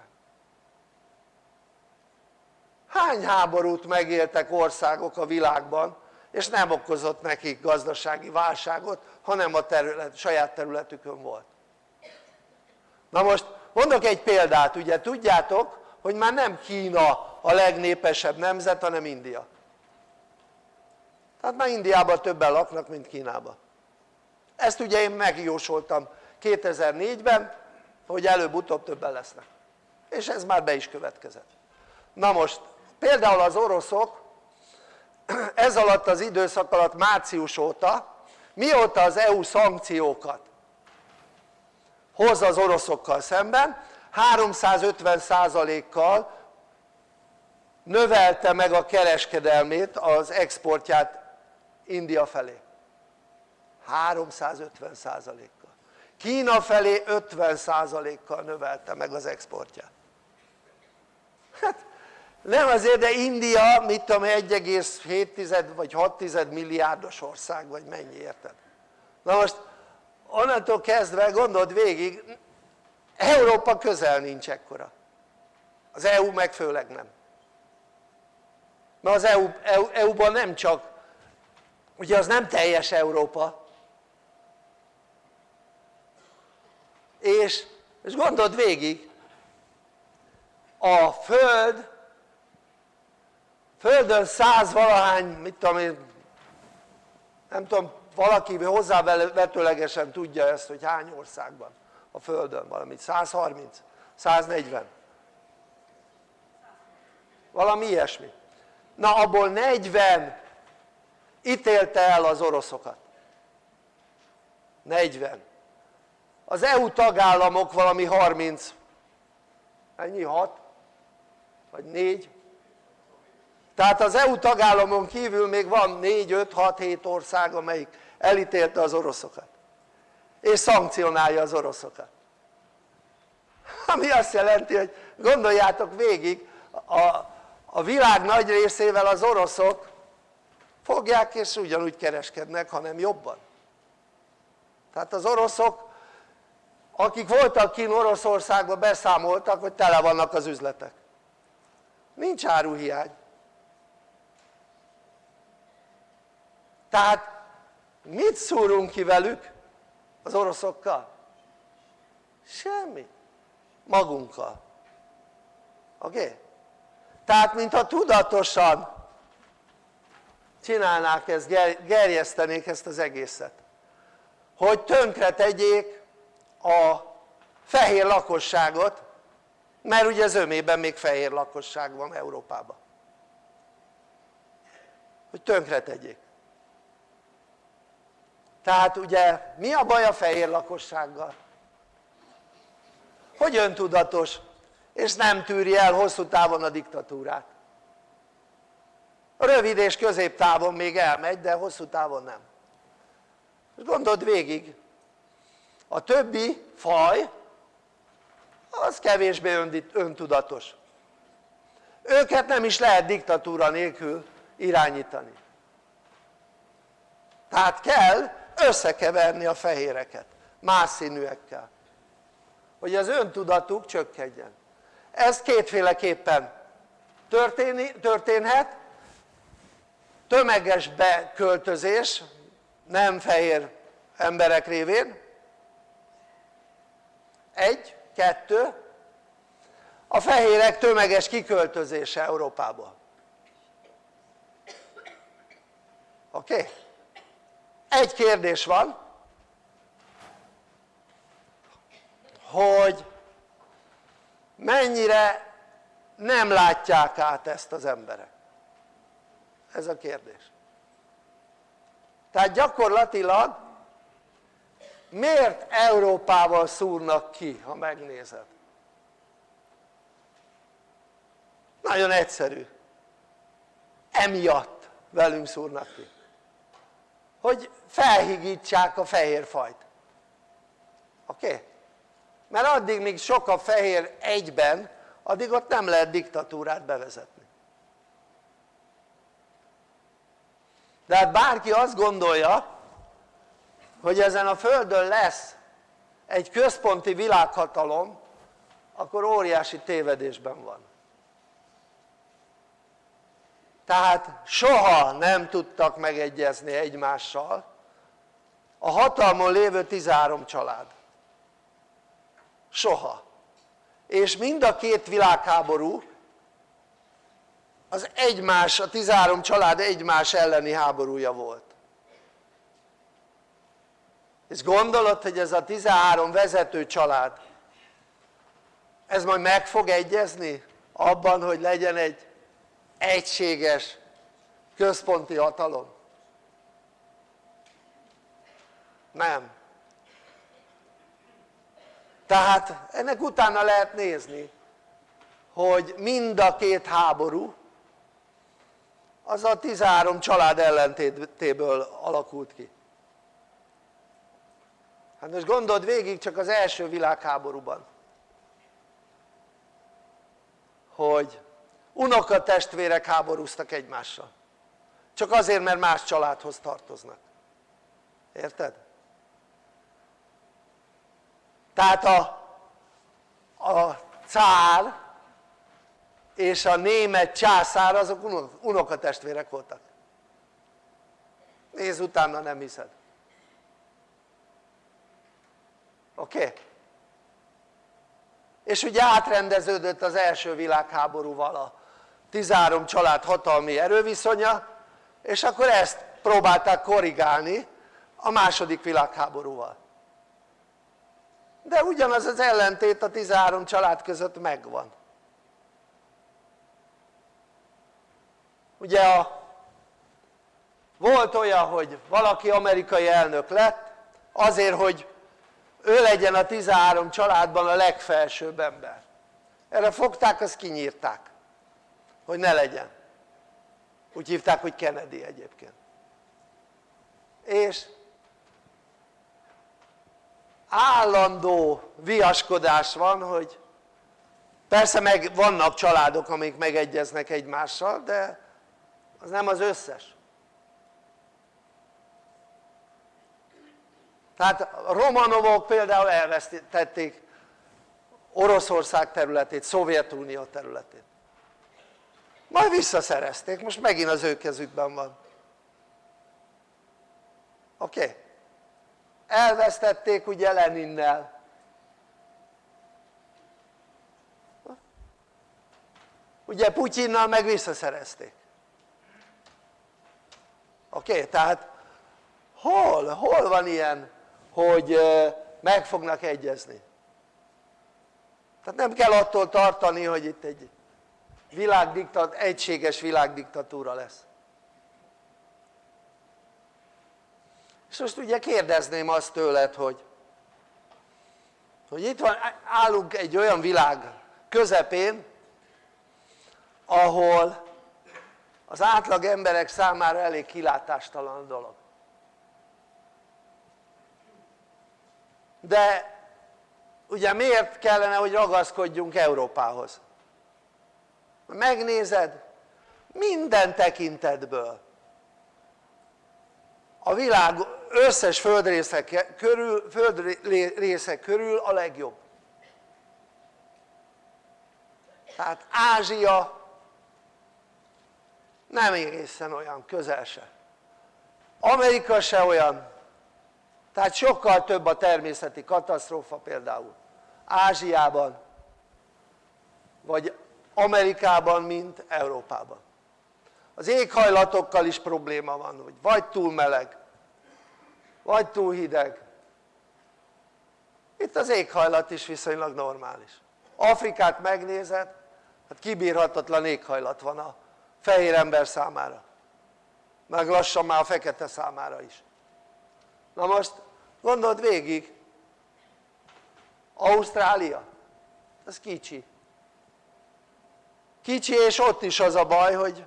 Hány háborút megéltek országok a világban és nem okozott nekik gazdasági válságot hanem a terület, saját területükön volt. Na most mondok egy példát ugye? Tudjátok hogy már nem Kína a legnépesebb nemzet hanem India. Tehát már Indiában többen laknak mint Kínában ezt ugye én megjósoltam 2004-ben hogy előbb-utóbb többen lesznek. És ez már be is következett. Na most például az oroszok ez alatt az időszak alatt március óta mióta az EU szankciókat hoz az oroszokkal szemben 350%-kal növelte meg a kereskedelmét az exportját India felé. 350%-kal Kína felé 50%-kal növelte meg az exportját. Hát nem azért de India mit tudom 1,7 vagy 6 milliárdos ország vagy mennyi érted? na most onnantól kezdve gondold végig Európa közel nincs ekkora. Az EU meg főleg nem. Mert az EU, EU, EU-ban nem csak ugye az nem teljes Európa. És, és gondold végig a Föld Földön száz valahány, mit tudom én nem tudom valaki hozzávetőlegesen tudja ezt hogy hány országban? A Földön valamit. 130, 140 valami ilyesmi. Na abból 40 ítélte el az oroszokat. 40 az EU tagállamok valami 30 ennyi? 6? vagy 4? Tehát az EU tagállamon kívül még van 4, 5, 6, 7 ország amelyik elítélte az oroszokat. És szankcionálja az oroszokat. Ami azt jelenti hogy gondoljátok végig a, a világ nagy részével az oroszok fogják és ugyanúgy kereskednek hanem jobban. Tehát az oroszok akik voltak kint Oroszországban beszámoltak hogy tele vannak az üzletek. Nincs áruhiány tehát mit szúrunk ki velük az oroszokkal? semmi magunkkal oké? Okay? tehát mintha tudatosan csinálnák ezt, gerjesztenék ezt az egészet hogy tönkre tegyék a fehér lakosságot mert ugye az ömében még fehér lakosság van Európában hogy tönkre tegyék tehát ugye mi a baj a fehér lakossággal? hogy öntudatos? És nem tűri el hosszú távon a diktatúrát. Rövid és középtávon még elmegy de hosszú távon nem. És gondold végig a többi faj az kevésbé öntudatos. Őket nem is lehet diktatúra nélkül irányítani. Tehát kell összekeverni a fehéreket más színűekkel. Hogy az öntudatuk csökkenjen. Ez kétféleképpen történhet. Tömeges beköltözés nem fehér emberek révén. Egy, kettő. A fehérek tömeges kiköltözése Európába oké? Okay? Egy kérdés van hogy mennyire nem látják át ezt az emberek? Ez a kérdés. Tehát gyakorlatilag miért Európával szúrnak ki ha megnézed? Nagyon egyszerű. Emiatt velünk szúrnak ki. Hogy felhigítsák a fehér fajt oké? Okay? mert addig míg sok a fehér egyben addig ott nem lehet diktatúrát bevezetni de hát bárki azt gondolja hogy ezen a földön lesz egy központi világhatalom akkor óriási tévedésben van tehát soha nem tudtak megegyezni egymással a hatalmon lévő 13 család. Soha. És mind a két világháború az egymás, a 13 család egymás elleni háborúja volt. És gondolod hogy ez a 13 vezető család ez majd meg fog egyezni abban hogy legyen egy egységes központi hatalom? Nem. Tehát ennek utána lehet nézni hogy mind a két háború az a 13 család ellentétéből alakult ki. Hát most gondold végig csak az első világháborúban hogy unokatestvérek háborúztak egymással. Csak azért mert más családhoz tartoznak. Érted? Tehát a, a cár és a német császár azok unokatestvérek voltak nézz utána nem hiszed oké? Okay? és ugye átrendeződött az első világháborúval a 13 család hatalmi erőviszonya és akkor ezt próbálták korrigálni a második világháborúval de ugyanaz az ellentét a 13 család között megvan. Ugye a, volt olyan hogy valaki amerikai elnök lett azért hogy ő legyen a 13 családban a legfelsőbb ember. Erre fogták azt kinyírták hogy ne legyen. Úgy hívták hogy Kennedy egyébként. És állandó viaskodás van hogy persze meg vannak családok amik megegyeznek egymással de az nem az összes tehát a Romanovok például elvesztették Oroszország területét, Szovjetunió területét majd visszaszerezték, most megint az ő kezükben van oké? Okay? Elvesztették ugye Leninnel. Ugye Putyinnal meg visszaszerezték. Oké? Tehát hol, hol van ilyen hogy meg fognak egyezni? Tehát nem kell attól tartani hogy itt egy világdiktat, egységes világdiktatúra lesz és most ugye kérdezném azt tőled hogy hogy itt van, állunk egy olyan világ közepén ahol az átlag emberek számára elég kilátástalan dolog de ugye miért kellene hogy ragaszkodjunk Európához? megnézed minden tekintetből a világ összes földrészek körül, földrészek körül a legjobb. Tehát Ázsia nem egészen olyan közel se. Amerika se olyan. Tehát sokkal több a természeti katasztrófa például. Ázsiában vagy Amerikában mint Európában. Az éghajlatokkal is probléma van hogy vagy túl meleg vagy túl hideg. Itt az éghajlat is viszonylag normális. Afrikát megnézed hát kibírhatatlan éghajlat van a fehér ember számára. Meg lassan már a fekete számára is. Na most gondold végig. Ausztrália. Ez kicsi. Kicsi és ott is az a baj hogy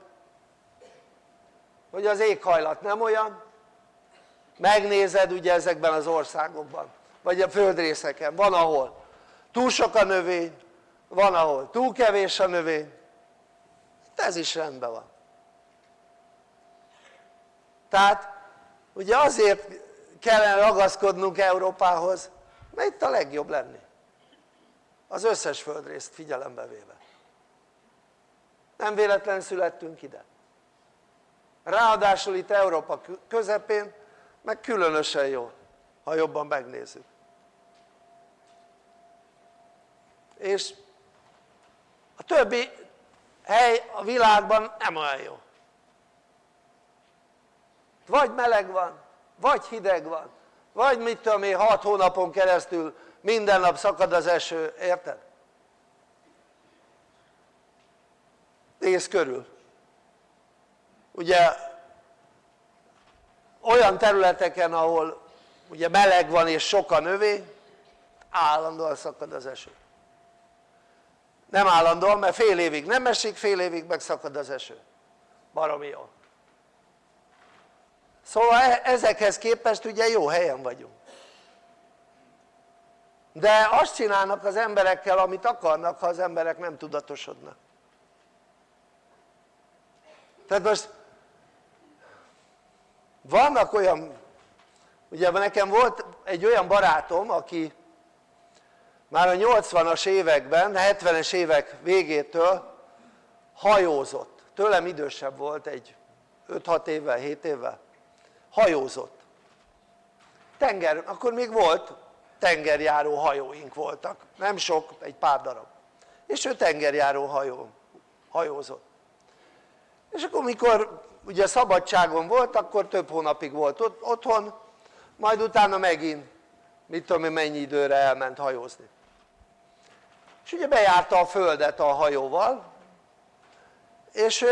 hogy az éghajlat nem olyan megnézed ugye ezekben az országokban vagy a földrészeken, van ahol. Túl sok a növény, van ahol. Túl kevés a növény. Ez is rendben van. Tehát ugye azért kellene ragaszkodnunk Európához mert itt a legjobb lenni. Az összes földrészt figyelembe véve. Nem véletlen születtünk ide. Ráadásul itt Európa közepén meg különösen jó ha jobban megnézzük és a többi hely a világban nem olyan jó. Vagy meleg van vagy hideg van vagy mit tudom én 6 hónapon keresztül minden nap szakad az eső, érted? nézz körül. Ugye olyan területeken ahol ugye meleg van és sok a növény állandóan szakad az eső. Nem állandóan mert fél évig nem esik fél évig meg az eső. Baromi jó. Szóval e- ezekhez képest ugye jó helyen vagyunk. De azt csinálnak az emberekkel amit akarnak ha az emberek nem tudatosodnak. Tehát most vannak olyan ugye nekem volt egy olyan barátom aki már a 80-as években, 70-es évek végétől hajózott, tőlem idősebb volt egy 5-6 évvel, 7 évvel, hajózott. Tenger, akkor még volt tengerjáró hajóink voltak, nem sok, egy pár darab. És ő tengerjáró hajó, hajózott. És akkor mikor ugye szabadságon volt akkor több hónapig volt ott, otthon majd utána megint mit tudom én mennyi időre elment hajózni. És ugye bejárta a földet a hajóval és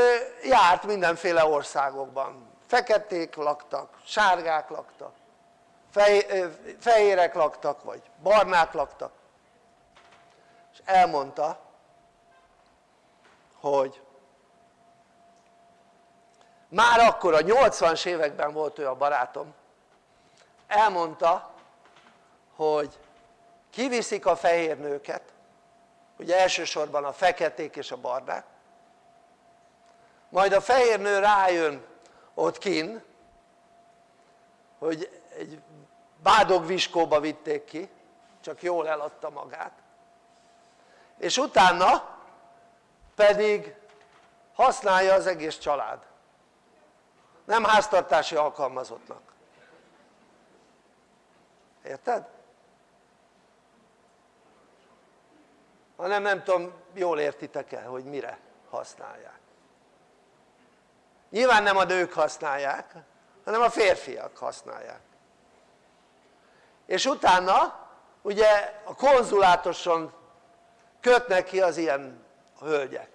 járt mindenféle országokban. Feketék laktak, sárgák laktak fehérek laktak vagy barnák laktak. És elmondta hogy már akkor a 80-as években volt ő a barátom. Elmondta hogy kiviszik a fehér nőket ugye elsősorban a feketék és a barnák majd a fehér nő rájön ott kin hogy egy bádogviskóba vitték ki csak jól eladta magát és utána pedig használja az egész család nem háztartási alkalmazottnak. Érted? hanem nem tudom jól értitek el hogy mire használják. Nyilván nem a nők használják hanem a férfiak használják. És utána ugye a konzulátoson kötnek ki az ilyen hölgyek.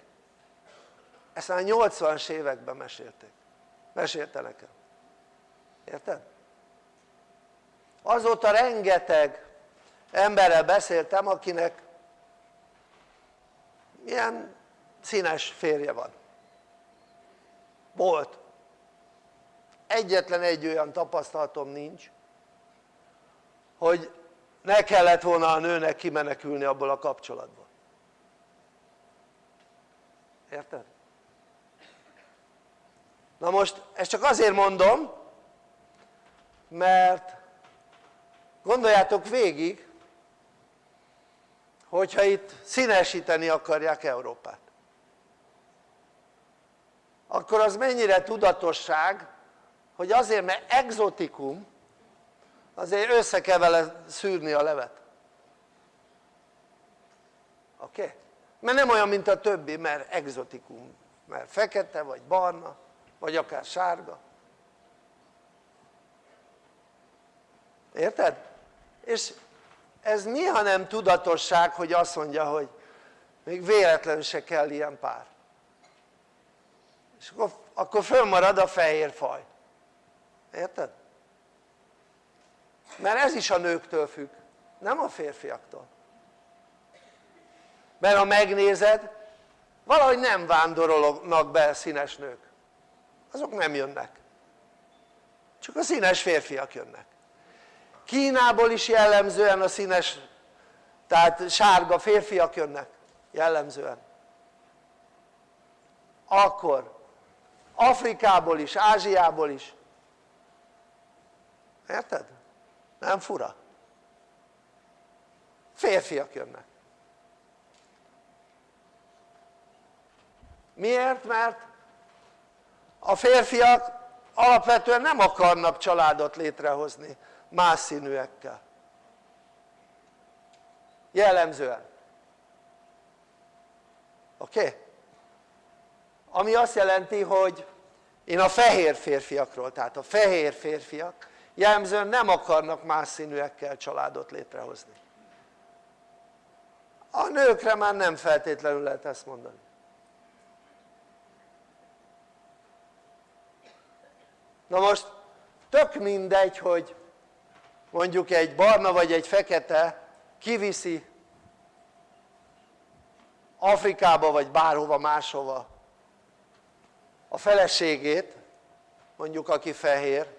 Ezt már 80-as években mesélték mesélte nekem érted? azóta rengeteg emberrel beszéltem akinek ilyen színes férje van volt egyetlen egy olyan tapasztalatom nincs hogy ne kellett volna a nőnek kimenekülni abból a kapcsolatból érted? Na most ezt csak azért mondom mert gondoljátok végig hogyha itt színesíteni akarják Európát akkor az mennyire tudatosság hogy azért mert exotikum azért össze kell vele szűrni a levet oké? Okay? mert nem olyan mint a többi mert exotikum mert fekete vagy barna vagy akár sárga. Érted? és ez mi ha nem tudatosság hogy azt mondja hogy még véletlenül se kell ilyen pár. És akkor, akkor fönnmarad a fehér faj. Érted? mert ez is a nőktől függ nem a férfiaktól. Mert ha megnézed valahogy nem vándorolnak be színes nők azok nem jönnek csak a színes férfiak jönnek Kínából is jellemzően a színes tehát sárga férfiak jönnek jellemzően akkor Afrikából is, Ázsiából is érted? nem fura? férfiak jönnek miért? mert a férfiak alapvetően nem akarnak családot létrehozni más színűekkel jellemzően oké? Okay? ami azt jelenti hogy én a fehér férfiakról, tehát a fehér férfiak jellemzően nem akarnak más színűekkel családot létrehozni a nőkre már nem feltétlenül lehet ezt mondani na most tök mindegy hogy mondjuk egy barna vagy egy fekete kiviszi Afrikába vagy bárhova máshova a feleségét mondjuk aki fehér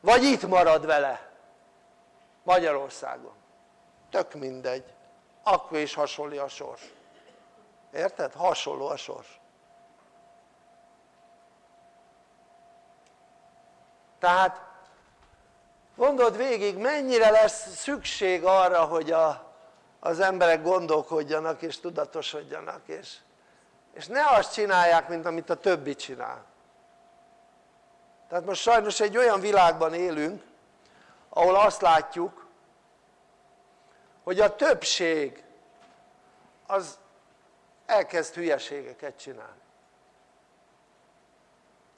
vagy itt marad vele Magyarországon. Tök mindegy. Akkor is hasonló a sors. Érted? hasonló a sors tehát gondold végig mennyire lesz szükség arra hogy a, az emberek gondolkodjanak és tudatosodjanak és, és ne azt csinálják mint amit a többi csinál. Tehát most sajnos egy olyan világban élünk ahol azt látjuk hogy a többség az elkezd hülyeségeket csinálni.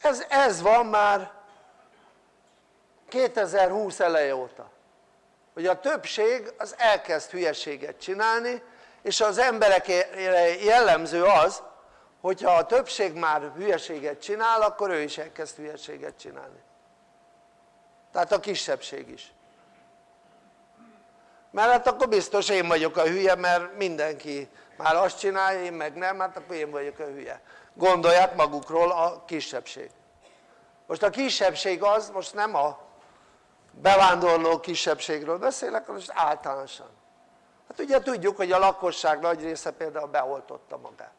Ez, ez van már 2020 eleje óta. Hogy a többség az elkezd hülyeséget csinálni és az emberek jellemző az hogyha a többség már hülyeséget csinál akkor ő is elkezd hülyeséget csinálni. Tehát a kisebbség is. Mert hát akkor biztos én vagyok a hülye mert mindenki már azt csinálja, én meg nem, hát akkor én vagyok a hülye. Gondolják magukról a kisebbség. Most a kisebbség az most nem a bevándorló kisebbségről beszélek, hanem most általánosan. Hát ugye tudjuk hogy a lakosság nagy része például beoltotta magát.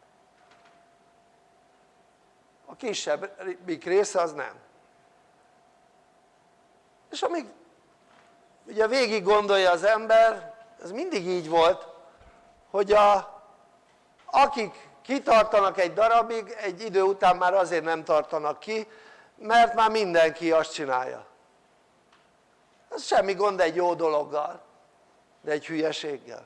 A kisebbik része az nem. És amíg ugye végig gondolja az ember ez mindig így volt hogy a, akik kitartanak egy darabig egy idő után már azért nem tartanak ki mert már mindenki azt csinálja ez semmi gond egy jó dologgal de egy hülyeséggel.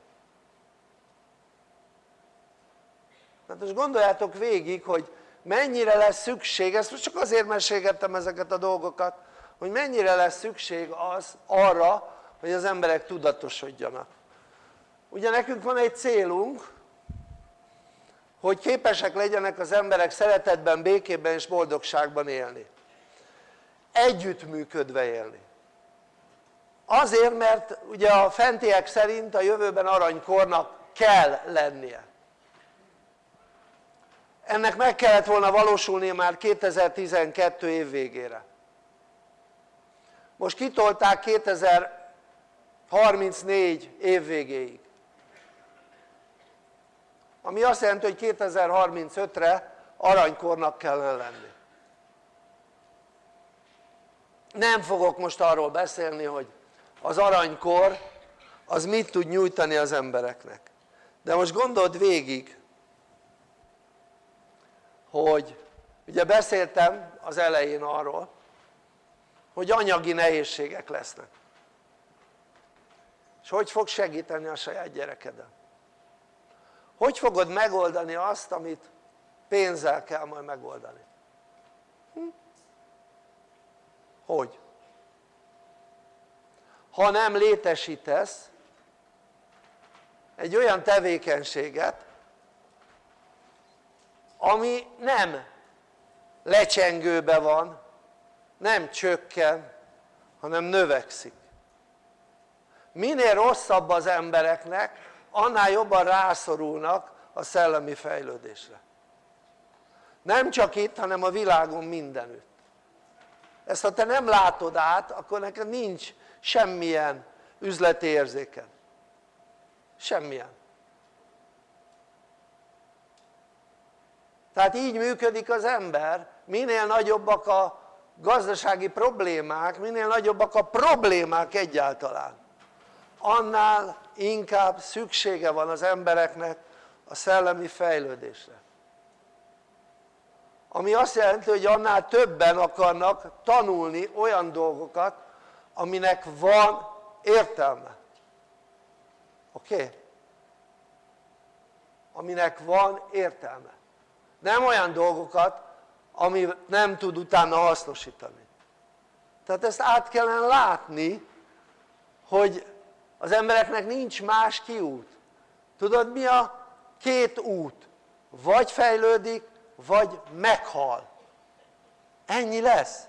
Hát most gondoljátok végig hogy mennyire lesz szükség, ezt most csak azért mesélgettem ezeket a dolgokat hogy mennyire lesz szükség az arra hogy az emberek tudatosodjanak. Ugye nekünk van egy célunk hogy képesek legyenek az emberek szeretetben, békében és boldogságban élni. Együttműködve élni azért mert ugye a fentiek szerint a jövőben aranykornak kell lennie. Ennek meg kellett volna valósulnia már 2012 év végére. Most kitolták 2034 év végéig. Ami azt jelenti hogy 2035-re aranykornak kellene lenni. Nem fogok most arról beszélni hogy az aranykor az mit tud nyújtani az embereknek de most gondold végig hogy ugye beszéltem az elején arról hogy anyagi nehézségek lesznek és hogy fog segíteni a saját gyerekeden hogy fogod megoldani azt amit pénzzel kell majd megoldani hm? hogy? Ha nem létesítesz egy olyan tevékenységet ami nem lecsengőbe van nem csökken hanem növekszik. Minél rosszabb az embereknek annál jobban rászorulnak a szellemi fejlődésre. Nem csak itt hanem a világon mindenütt. Ezt ha te nem látod át akkor neked nincs semmilyen üzleti érzéked semmilyen. Tehát így működik az ember minél nagyobbak a gazdasági problémák minél nagyobbak a problémák egyáltalán annál inkább szüksége van az embereknek a szellemi fejlődésre. Ami azt jelenti hogy annál többen akarnak tanulni olyan dolgokat aminek van értelme. Oké? Okay? aminek van értelme. Nem olyan dolgokat ami nem tud utána hasznosítani. Tehát ezt át kellene látni hogy az embereknek nincs más kiút. Tudod mi a két út? Vagy fejlődik vagy meghal. Ennyi lesz.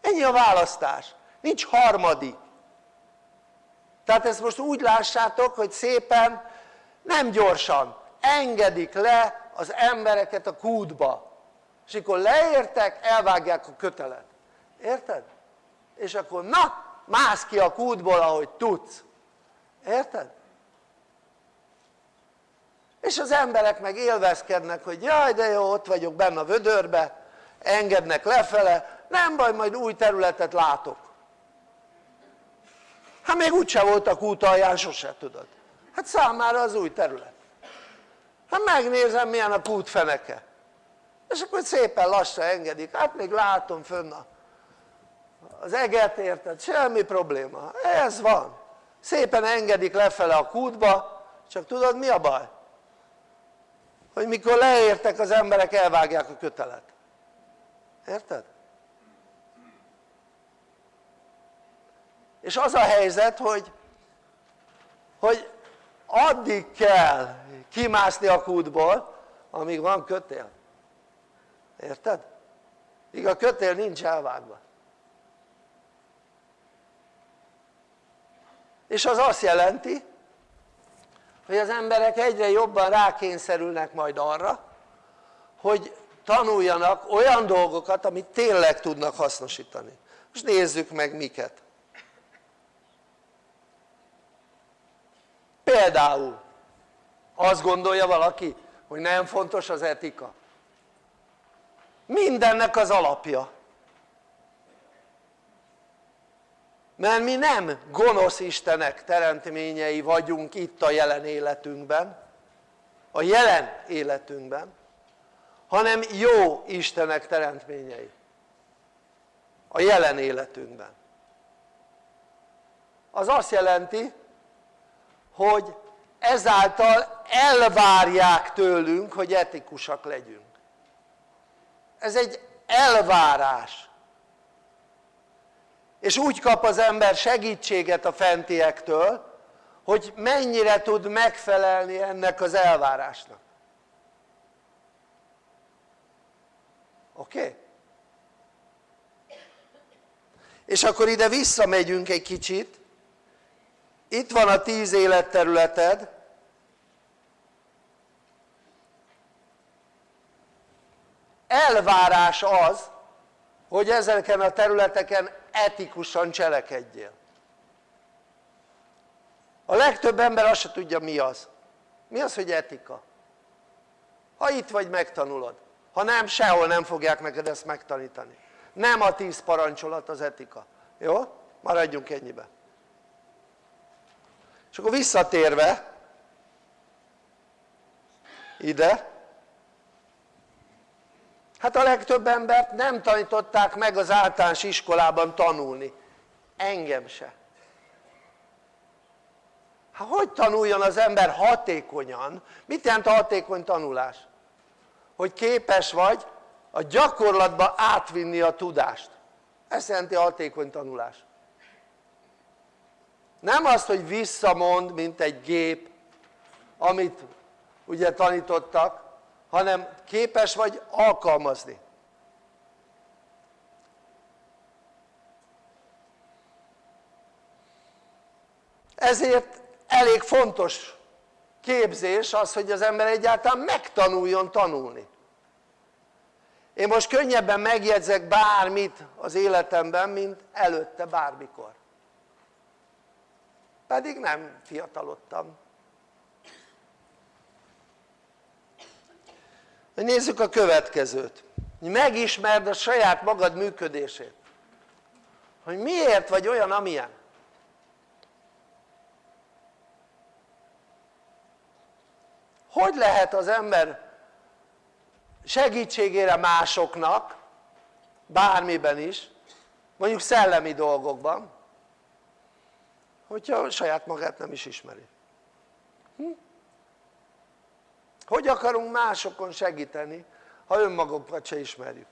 Ennyi a választás nincs harmadik. Tehát ezt most úgy lássátok hogy szépen nem gyorsan engedik le az embereket a kútba. És akkor leértek elvágják a kötelet. Érted? és akkor na mász ki a kútból ahogy tudsz. Érted? és az emberek meg élvezkednek hogy jaj de jó ott vagyok benne a vödörbe engednek lefele nem baj majd új területet látok hát még úgyse voltak út alján sose tudod. Hát számára az új terület. Hát megnézem milyen a kút feneke és akkor szépen lassan engedik. Hát még látom fönn a, az eget érted? Semmi probléma. Ez van. Szépen engedik lefele a kútba. Csak tudod mi a baj? hogy mikor leértek az emberek elvágják a kötelet. Érted? És az a helyzet hogy hogy addig kell kimászni a kútból amíg van kötél. Érted? míg a kötél nincs elvágva. És az azt jelenti hogy az emberek egyre jobban rákényszerülnek majd arra hogy tanuljanak olyan dolgokat amit tényleg tudnak hasznosítani. Most nézzük meg miket például azt gondolja valaki hogy nem fontos az etika. Mindennek az alapja. Mert mi nem gonosz istenek teremtményei vagyunk itt a jelen életünkben a jelen életünkben hanem jó istenek teremtményei a jelen életünkben. Az azt jelenti hogy ezáltal elvárják tőlünk hogy etikusak legyünk ez egy elvárás és úgy kap az ember segítséget a fentiektől hogy mennyire tud megfelelni ennek az elvárásnak oké? Okay? és akkor ide visszamegyünk egy kicsit itt van a tíz életterületed. Elvárás az hogy ezeken a területeken etikusan cselekedjél. A legtöbb ember azt se tudja mi az. Mi az hogy etika? ha itt vagy megtanulod. Ha nem sehol nem fogják neked ezt megtanítani. Nem a tíz parancsolat az etika. Jó? maradjunk ennyibe és akkor visszatérve ide hát a legtöbb embert nem tanították meg az általános iskolában tanulni engem se hát hogy tanuljon az ember hatékonyan? mit jelent hatékony tanulás? hogy képes vagy a gyakorlatba átvinni a tudást ez jelenti a hatékony tanulás nem azt hogy visszamond mint egy gép amit ugye tanítottak hanem képes vagy alkalmazni. Ezért elég fontos képzés az hogy az ember egyáltalán megtanuljon tanulni. Én most könnyebben megjegyzek bármit az életemben mint előtte bármikor pedig nem fiatalodtam. Nézzük a következőt. Megismerd a saját magad működését. Hogy miért vagy olyan amilyen? Hogy lehet az ember segítségére másoknak bármiben is mondjuk szellemi dolgokban hogyha saját magát nem is ismeri. Hm? hogy akarunk másokon segíteni ha önmagunkat se ismerjük?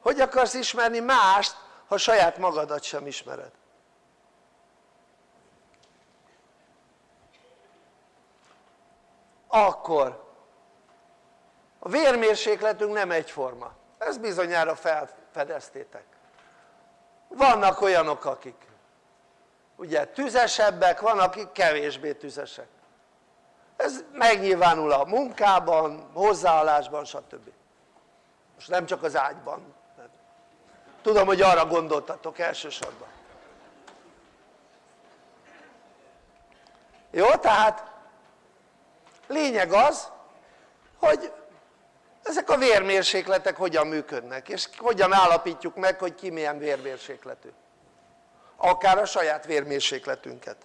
Hogy akarsz ismerni mást ha saját magadat sem ismered? Akkor. A vérmérsékletünk nem egyforma. Ezt bizonyára felfedeztétek. Vannak olyanok akik ugye tüzesebbek, van akik kevésbé tüzesek. Ez megnyilvánul a munkában, hozzáállásban stb. most nem csak az ágyban. Tudom hogy arra gondoltatok elsősorban. Jó tehát lényeg az hogy ezek a vérmérsékletek hogyan működnek és hogyan állapítjuk meg hogy ki milyen vérmérsékletű akár a saját vérmérsékletünket.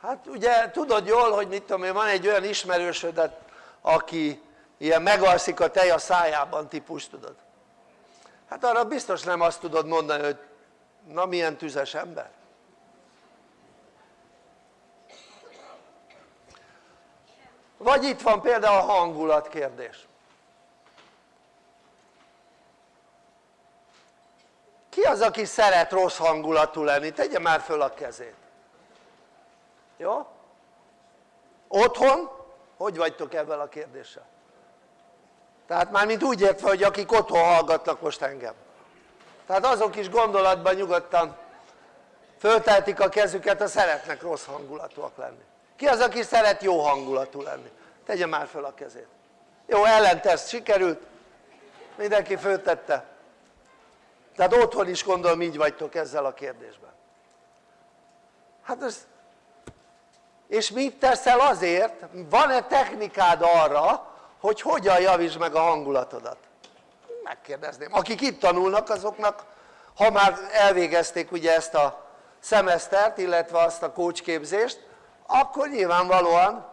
Hát ugye tudod jól hogy mit tudom én van egy olyan ismerősödet aki ilyen megalszik a tej a szájában típus tudod. Hát arra biztos nem azt tudod mondani hogy na milyen tüzes ember. Vagy itt van például a hangulat kérdés ki az aki szeret rossz hangulatú lenni? tegye már föl a kezét jó? otthon? hogy vagytok ebben a kérdéssel? tehát már mint úgy értve hogy akik otthon hallgatnak most engem tehát azok is gondolatban nyugodtan fölteltik a kezüket ha szeretnek rossz hangulatúak lenni ki az aki szeret jó hangulatú lenni? tegye már föl a kezét jó ellentest sikerült mindenki föltette tehát otthon is gondolom így vagytok ezzel a kérdésben hát ez és mit teszel azért? van-e technikád arra hogy hogyan javítsd meg a hangulatodat? megkérdezném, akik itt tanulnak azoknak ha már elvégezték ugye ezt a szemesztert illetve azt a kócsképzést akkor nyilvánvalóan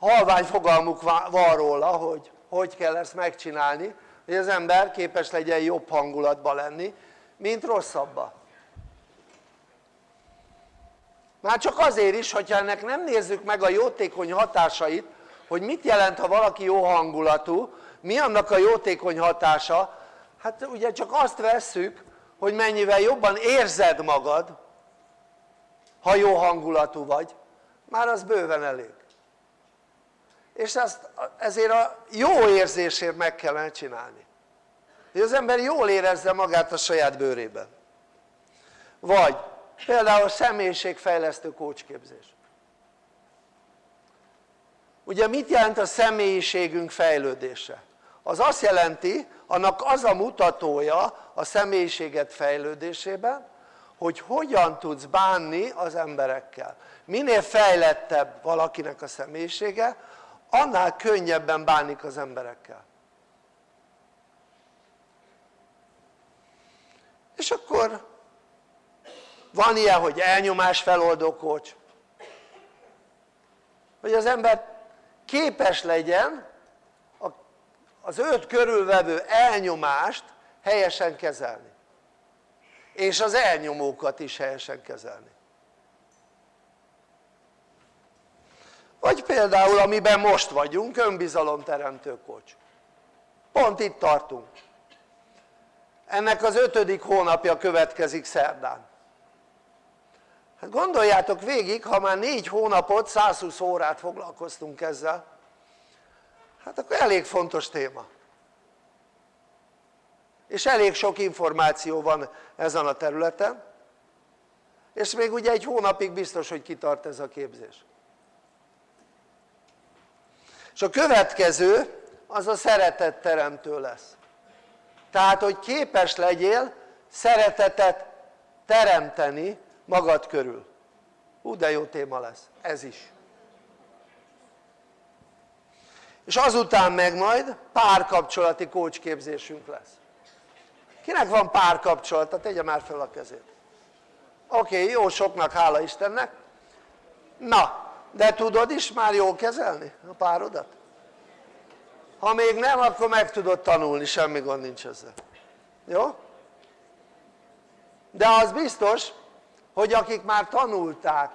halvány fogalmuk van róla hogy hogy kell ezt megcsinálni hogy az ember képes legyen jobb hangulatba lenni mint rosszabba már csak azért is hogyha ennek nem nézzük meg a jótékony hatásait hogy mit jelent ha valaki jó hangulatú mi annak a jótékony hatása? Hát ugye csak azt vesszük hogy mennyivel jobban érzed magad ha jó hangulatú vagy. Már az bőven elég és ezt, ezért a jó érzésért meg kellene csinálni. Hogy az ember jól érezze magát a saját bőrében. Vagy például személyiségfejlesztő kócsképzés. Ugye mit jelent a személyiségünk fejlődése? az azt jelenti annak az a mutatója a személyiséget fejlődésében hogy hogyan tudsz bánni az emberekkel. Minél fejlettebb valakinek a személyisége annál könnyebben bánik az emberekkel. És akkor van ilyen hogy elnyomás feloldó kócs hogy az ember képes legyen az őt körülvevő elnyomást helyesen kezelni. És az elnyomókat is helyesen kezelni vagy például amiben most vagyunk önbizalomteremtő kocs. Pont itt tartunk. Ennek az ötödik hónapja következik szerdán. Hát gondoljátok végig ha már négy hónapot 120 órát foglalkoztunk ezzel hát akkor elég fontos téma. És elég sok információ van ezen a területen és még ugye egy hónapig biztos hogy kitart ez a képzés és a következő az a szeretetteremtő lesz. Tehát hogy képes legyél szeretetet teremteni magad körül. Hú de jó téma lesz, ez is. És azután meg majd párkapcsolati kócsképzésünk lesz. Kinek van párkapcsolata? tegye már fel a kezét. Oké, okay, jó soknak, hála Istennek. Na, de tudod is már jól kezelni a párodat? ha még nem akkor meg tudod tanulni, semmi gond nincs ezzel jó? de az biztos hogy akik már tanulták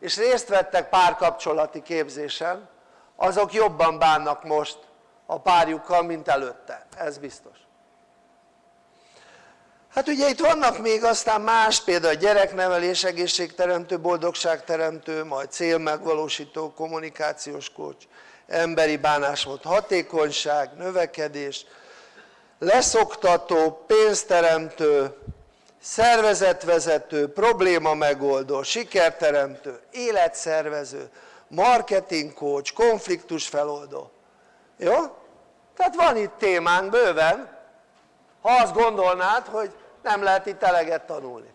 és részt vettek párkapcsolati képzésen azok jobban bánnak most a párjukkal mint előtte, ez biztos hát ugye itt vannak még aztán más például gyereknevelés, egészségteremtő, boldogságteremtő, majd célmegvalósító, kommunikációs kócs, emberi bánásmód, hatékonyság, növekedés, leszoktató, pénzteremtő, szervezetvezető, probléma megoldó, sikerteremtő, életszervező, marketing coach, konfliktus feloldó jó? tehát van itt témánk bőven ha azt gondolnád hogy nem lehet itt eleget tanulni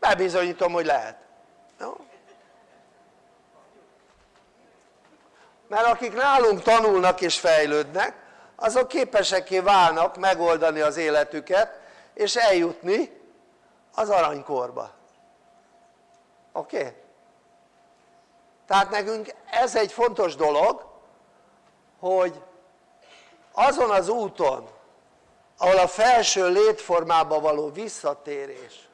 bebizonyítom hogy lehet jó? mert akik nálunk tanulnak és fejlődnek azok képeseké válnak megoldani az életüket és eljutni az aranykorba oké? Okay? tehát nekünk ez egy fontos dolog hogy azon az úton ahol a felső létformába való visszatérés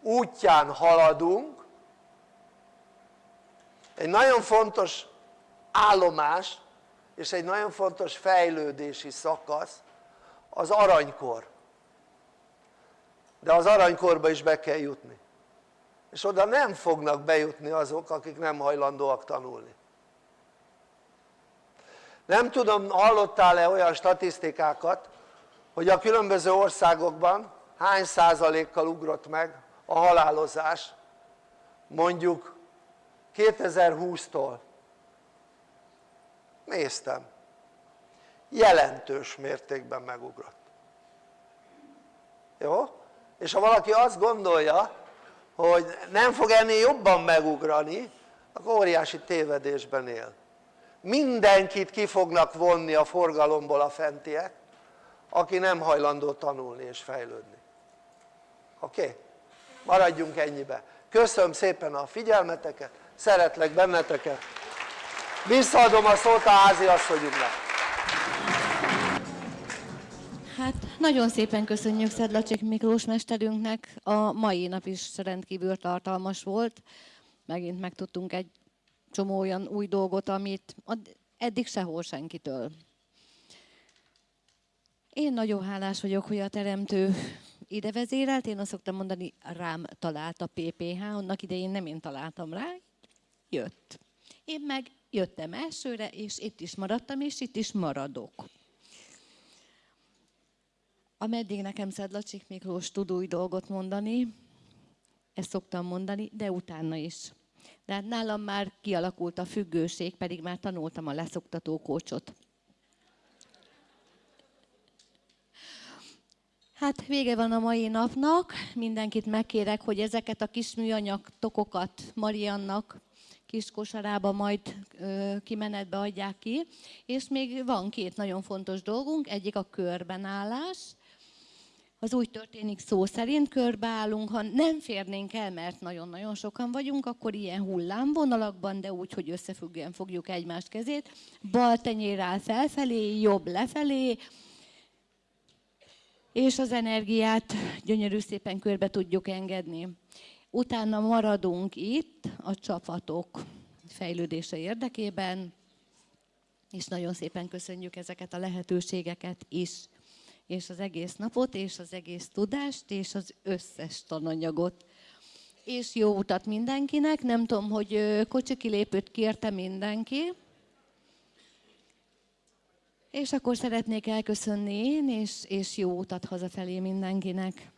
útján haladunk egy nagyon fontos állomás és egy nagyon fontos fejlődési szakasz az aranykor. De az aranykorba is be kell jutni. És oda nem fognak bejutni azok akik nem hajlandóak tanulni. Nem tudom hallottál-e olyan statisztikákat hogy a különböző országokban hány százalékkal ugrott meg a halálozás? Mondjuk 2020-tól néztem. Jelentős mértékben megugrott. Jó? és ha valaki azt gondolja hogy nem fog ennél jobban megugrani akkor óriási tévedésben él. Mindenkit ki fognak vonni a forgalomból a fentiek aki nem hajlandó tanulni és fejlődni oké? Okay? maradjunk ennyibe köszönöm szépen a figyelmeteket szeretlek benneteket visszaadom a szót a háziasszonyunknak Hát nagyon szépen köszönjük Szedlacsik Miklós mesterünknek, a mai nap is rendkívül tartalmas volt, megint megtudtunk egy csomó olyan új dolgot, amit eddig sehol senkitől. Én nagyon hálás vagyok, hogy a teremtő ide vezérelt, én azt szoktam mondani, rám talált a PPH, annak idején nem én találtam rá, jött. Én meg jöttem elsőre, és itt is maradtam, és itt is maradok. Ameddig nekem Szedlacsik Miklós tud új dolgot mondani, ezt szoktam mondani, de utána is. De hát nálam már kialakult a függőség, pedig már tanultam a leszoktató kócsot. Hát vége van a mai napnak, mindenkit megkérek, hogy ezeket a kis műanyag tokokat Mariannak kis kosarába majd ö, kimenetbe adják ki. És még van két nagyon fontos dolgunk, egyik a körbenállás, az úgy történik szó szerint, körbeállunk, ha nem férnénk el, mert nagyon-nagyon sokan vagyunk, akkor ilyen hullámvonalakban, de úgy, hogy összefüggően fogjuk egymás kezét, bal tenyér áll felfelé, jobb lefelé, és az energiát gyönyörű szépen körbe tudjuk engedni. Utána maradunk itt a csapatok fejlődése érdekében, és nagyon szépen köszönjük ezeket a lehetőségeket is és az egész napot, és az egész tudást, és az összes tananyagot. És jó utat mindenkinek, nem tudom, hogy kocsikilépőt kérte mindenki. És akkor szeretnék elköszönni én, és, és jó utat hazafelé mindenkinek.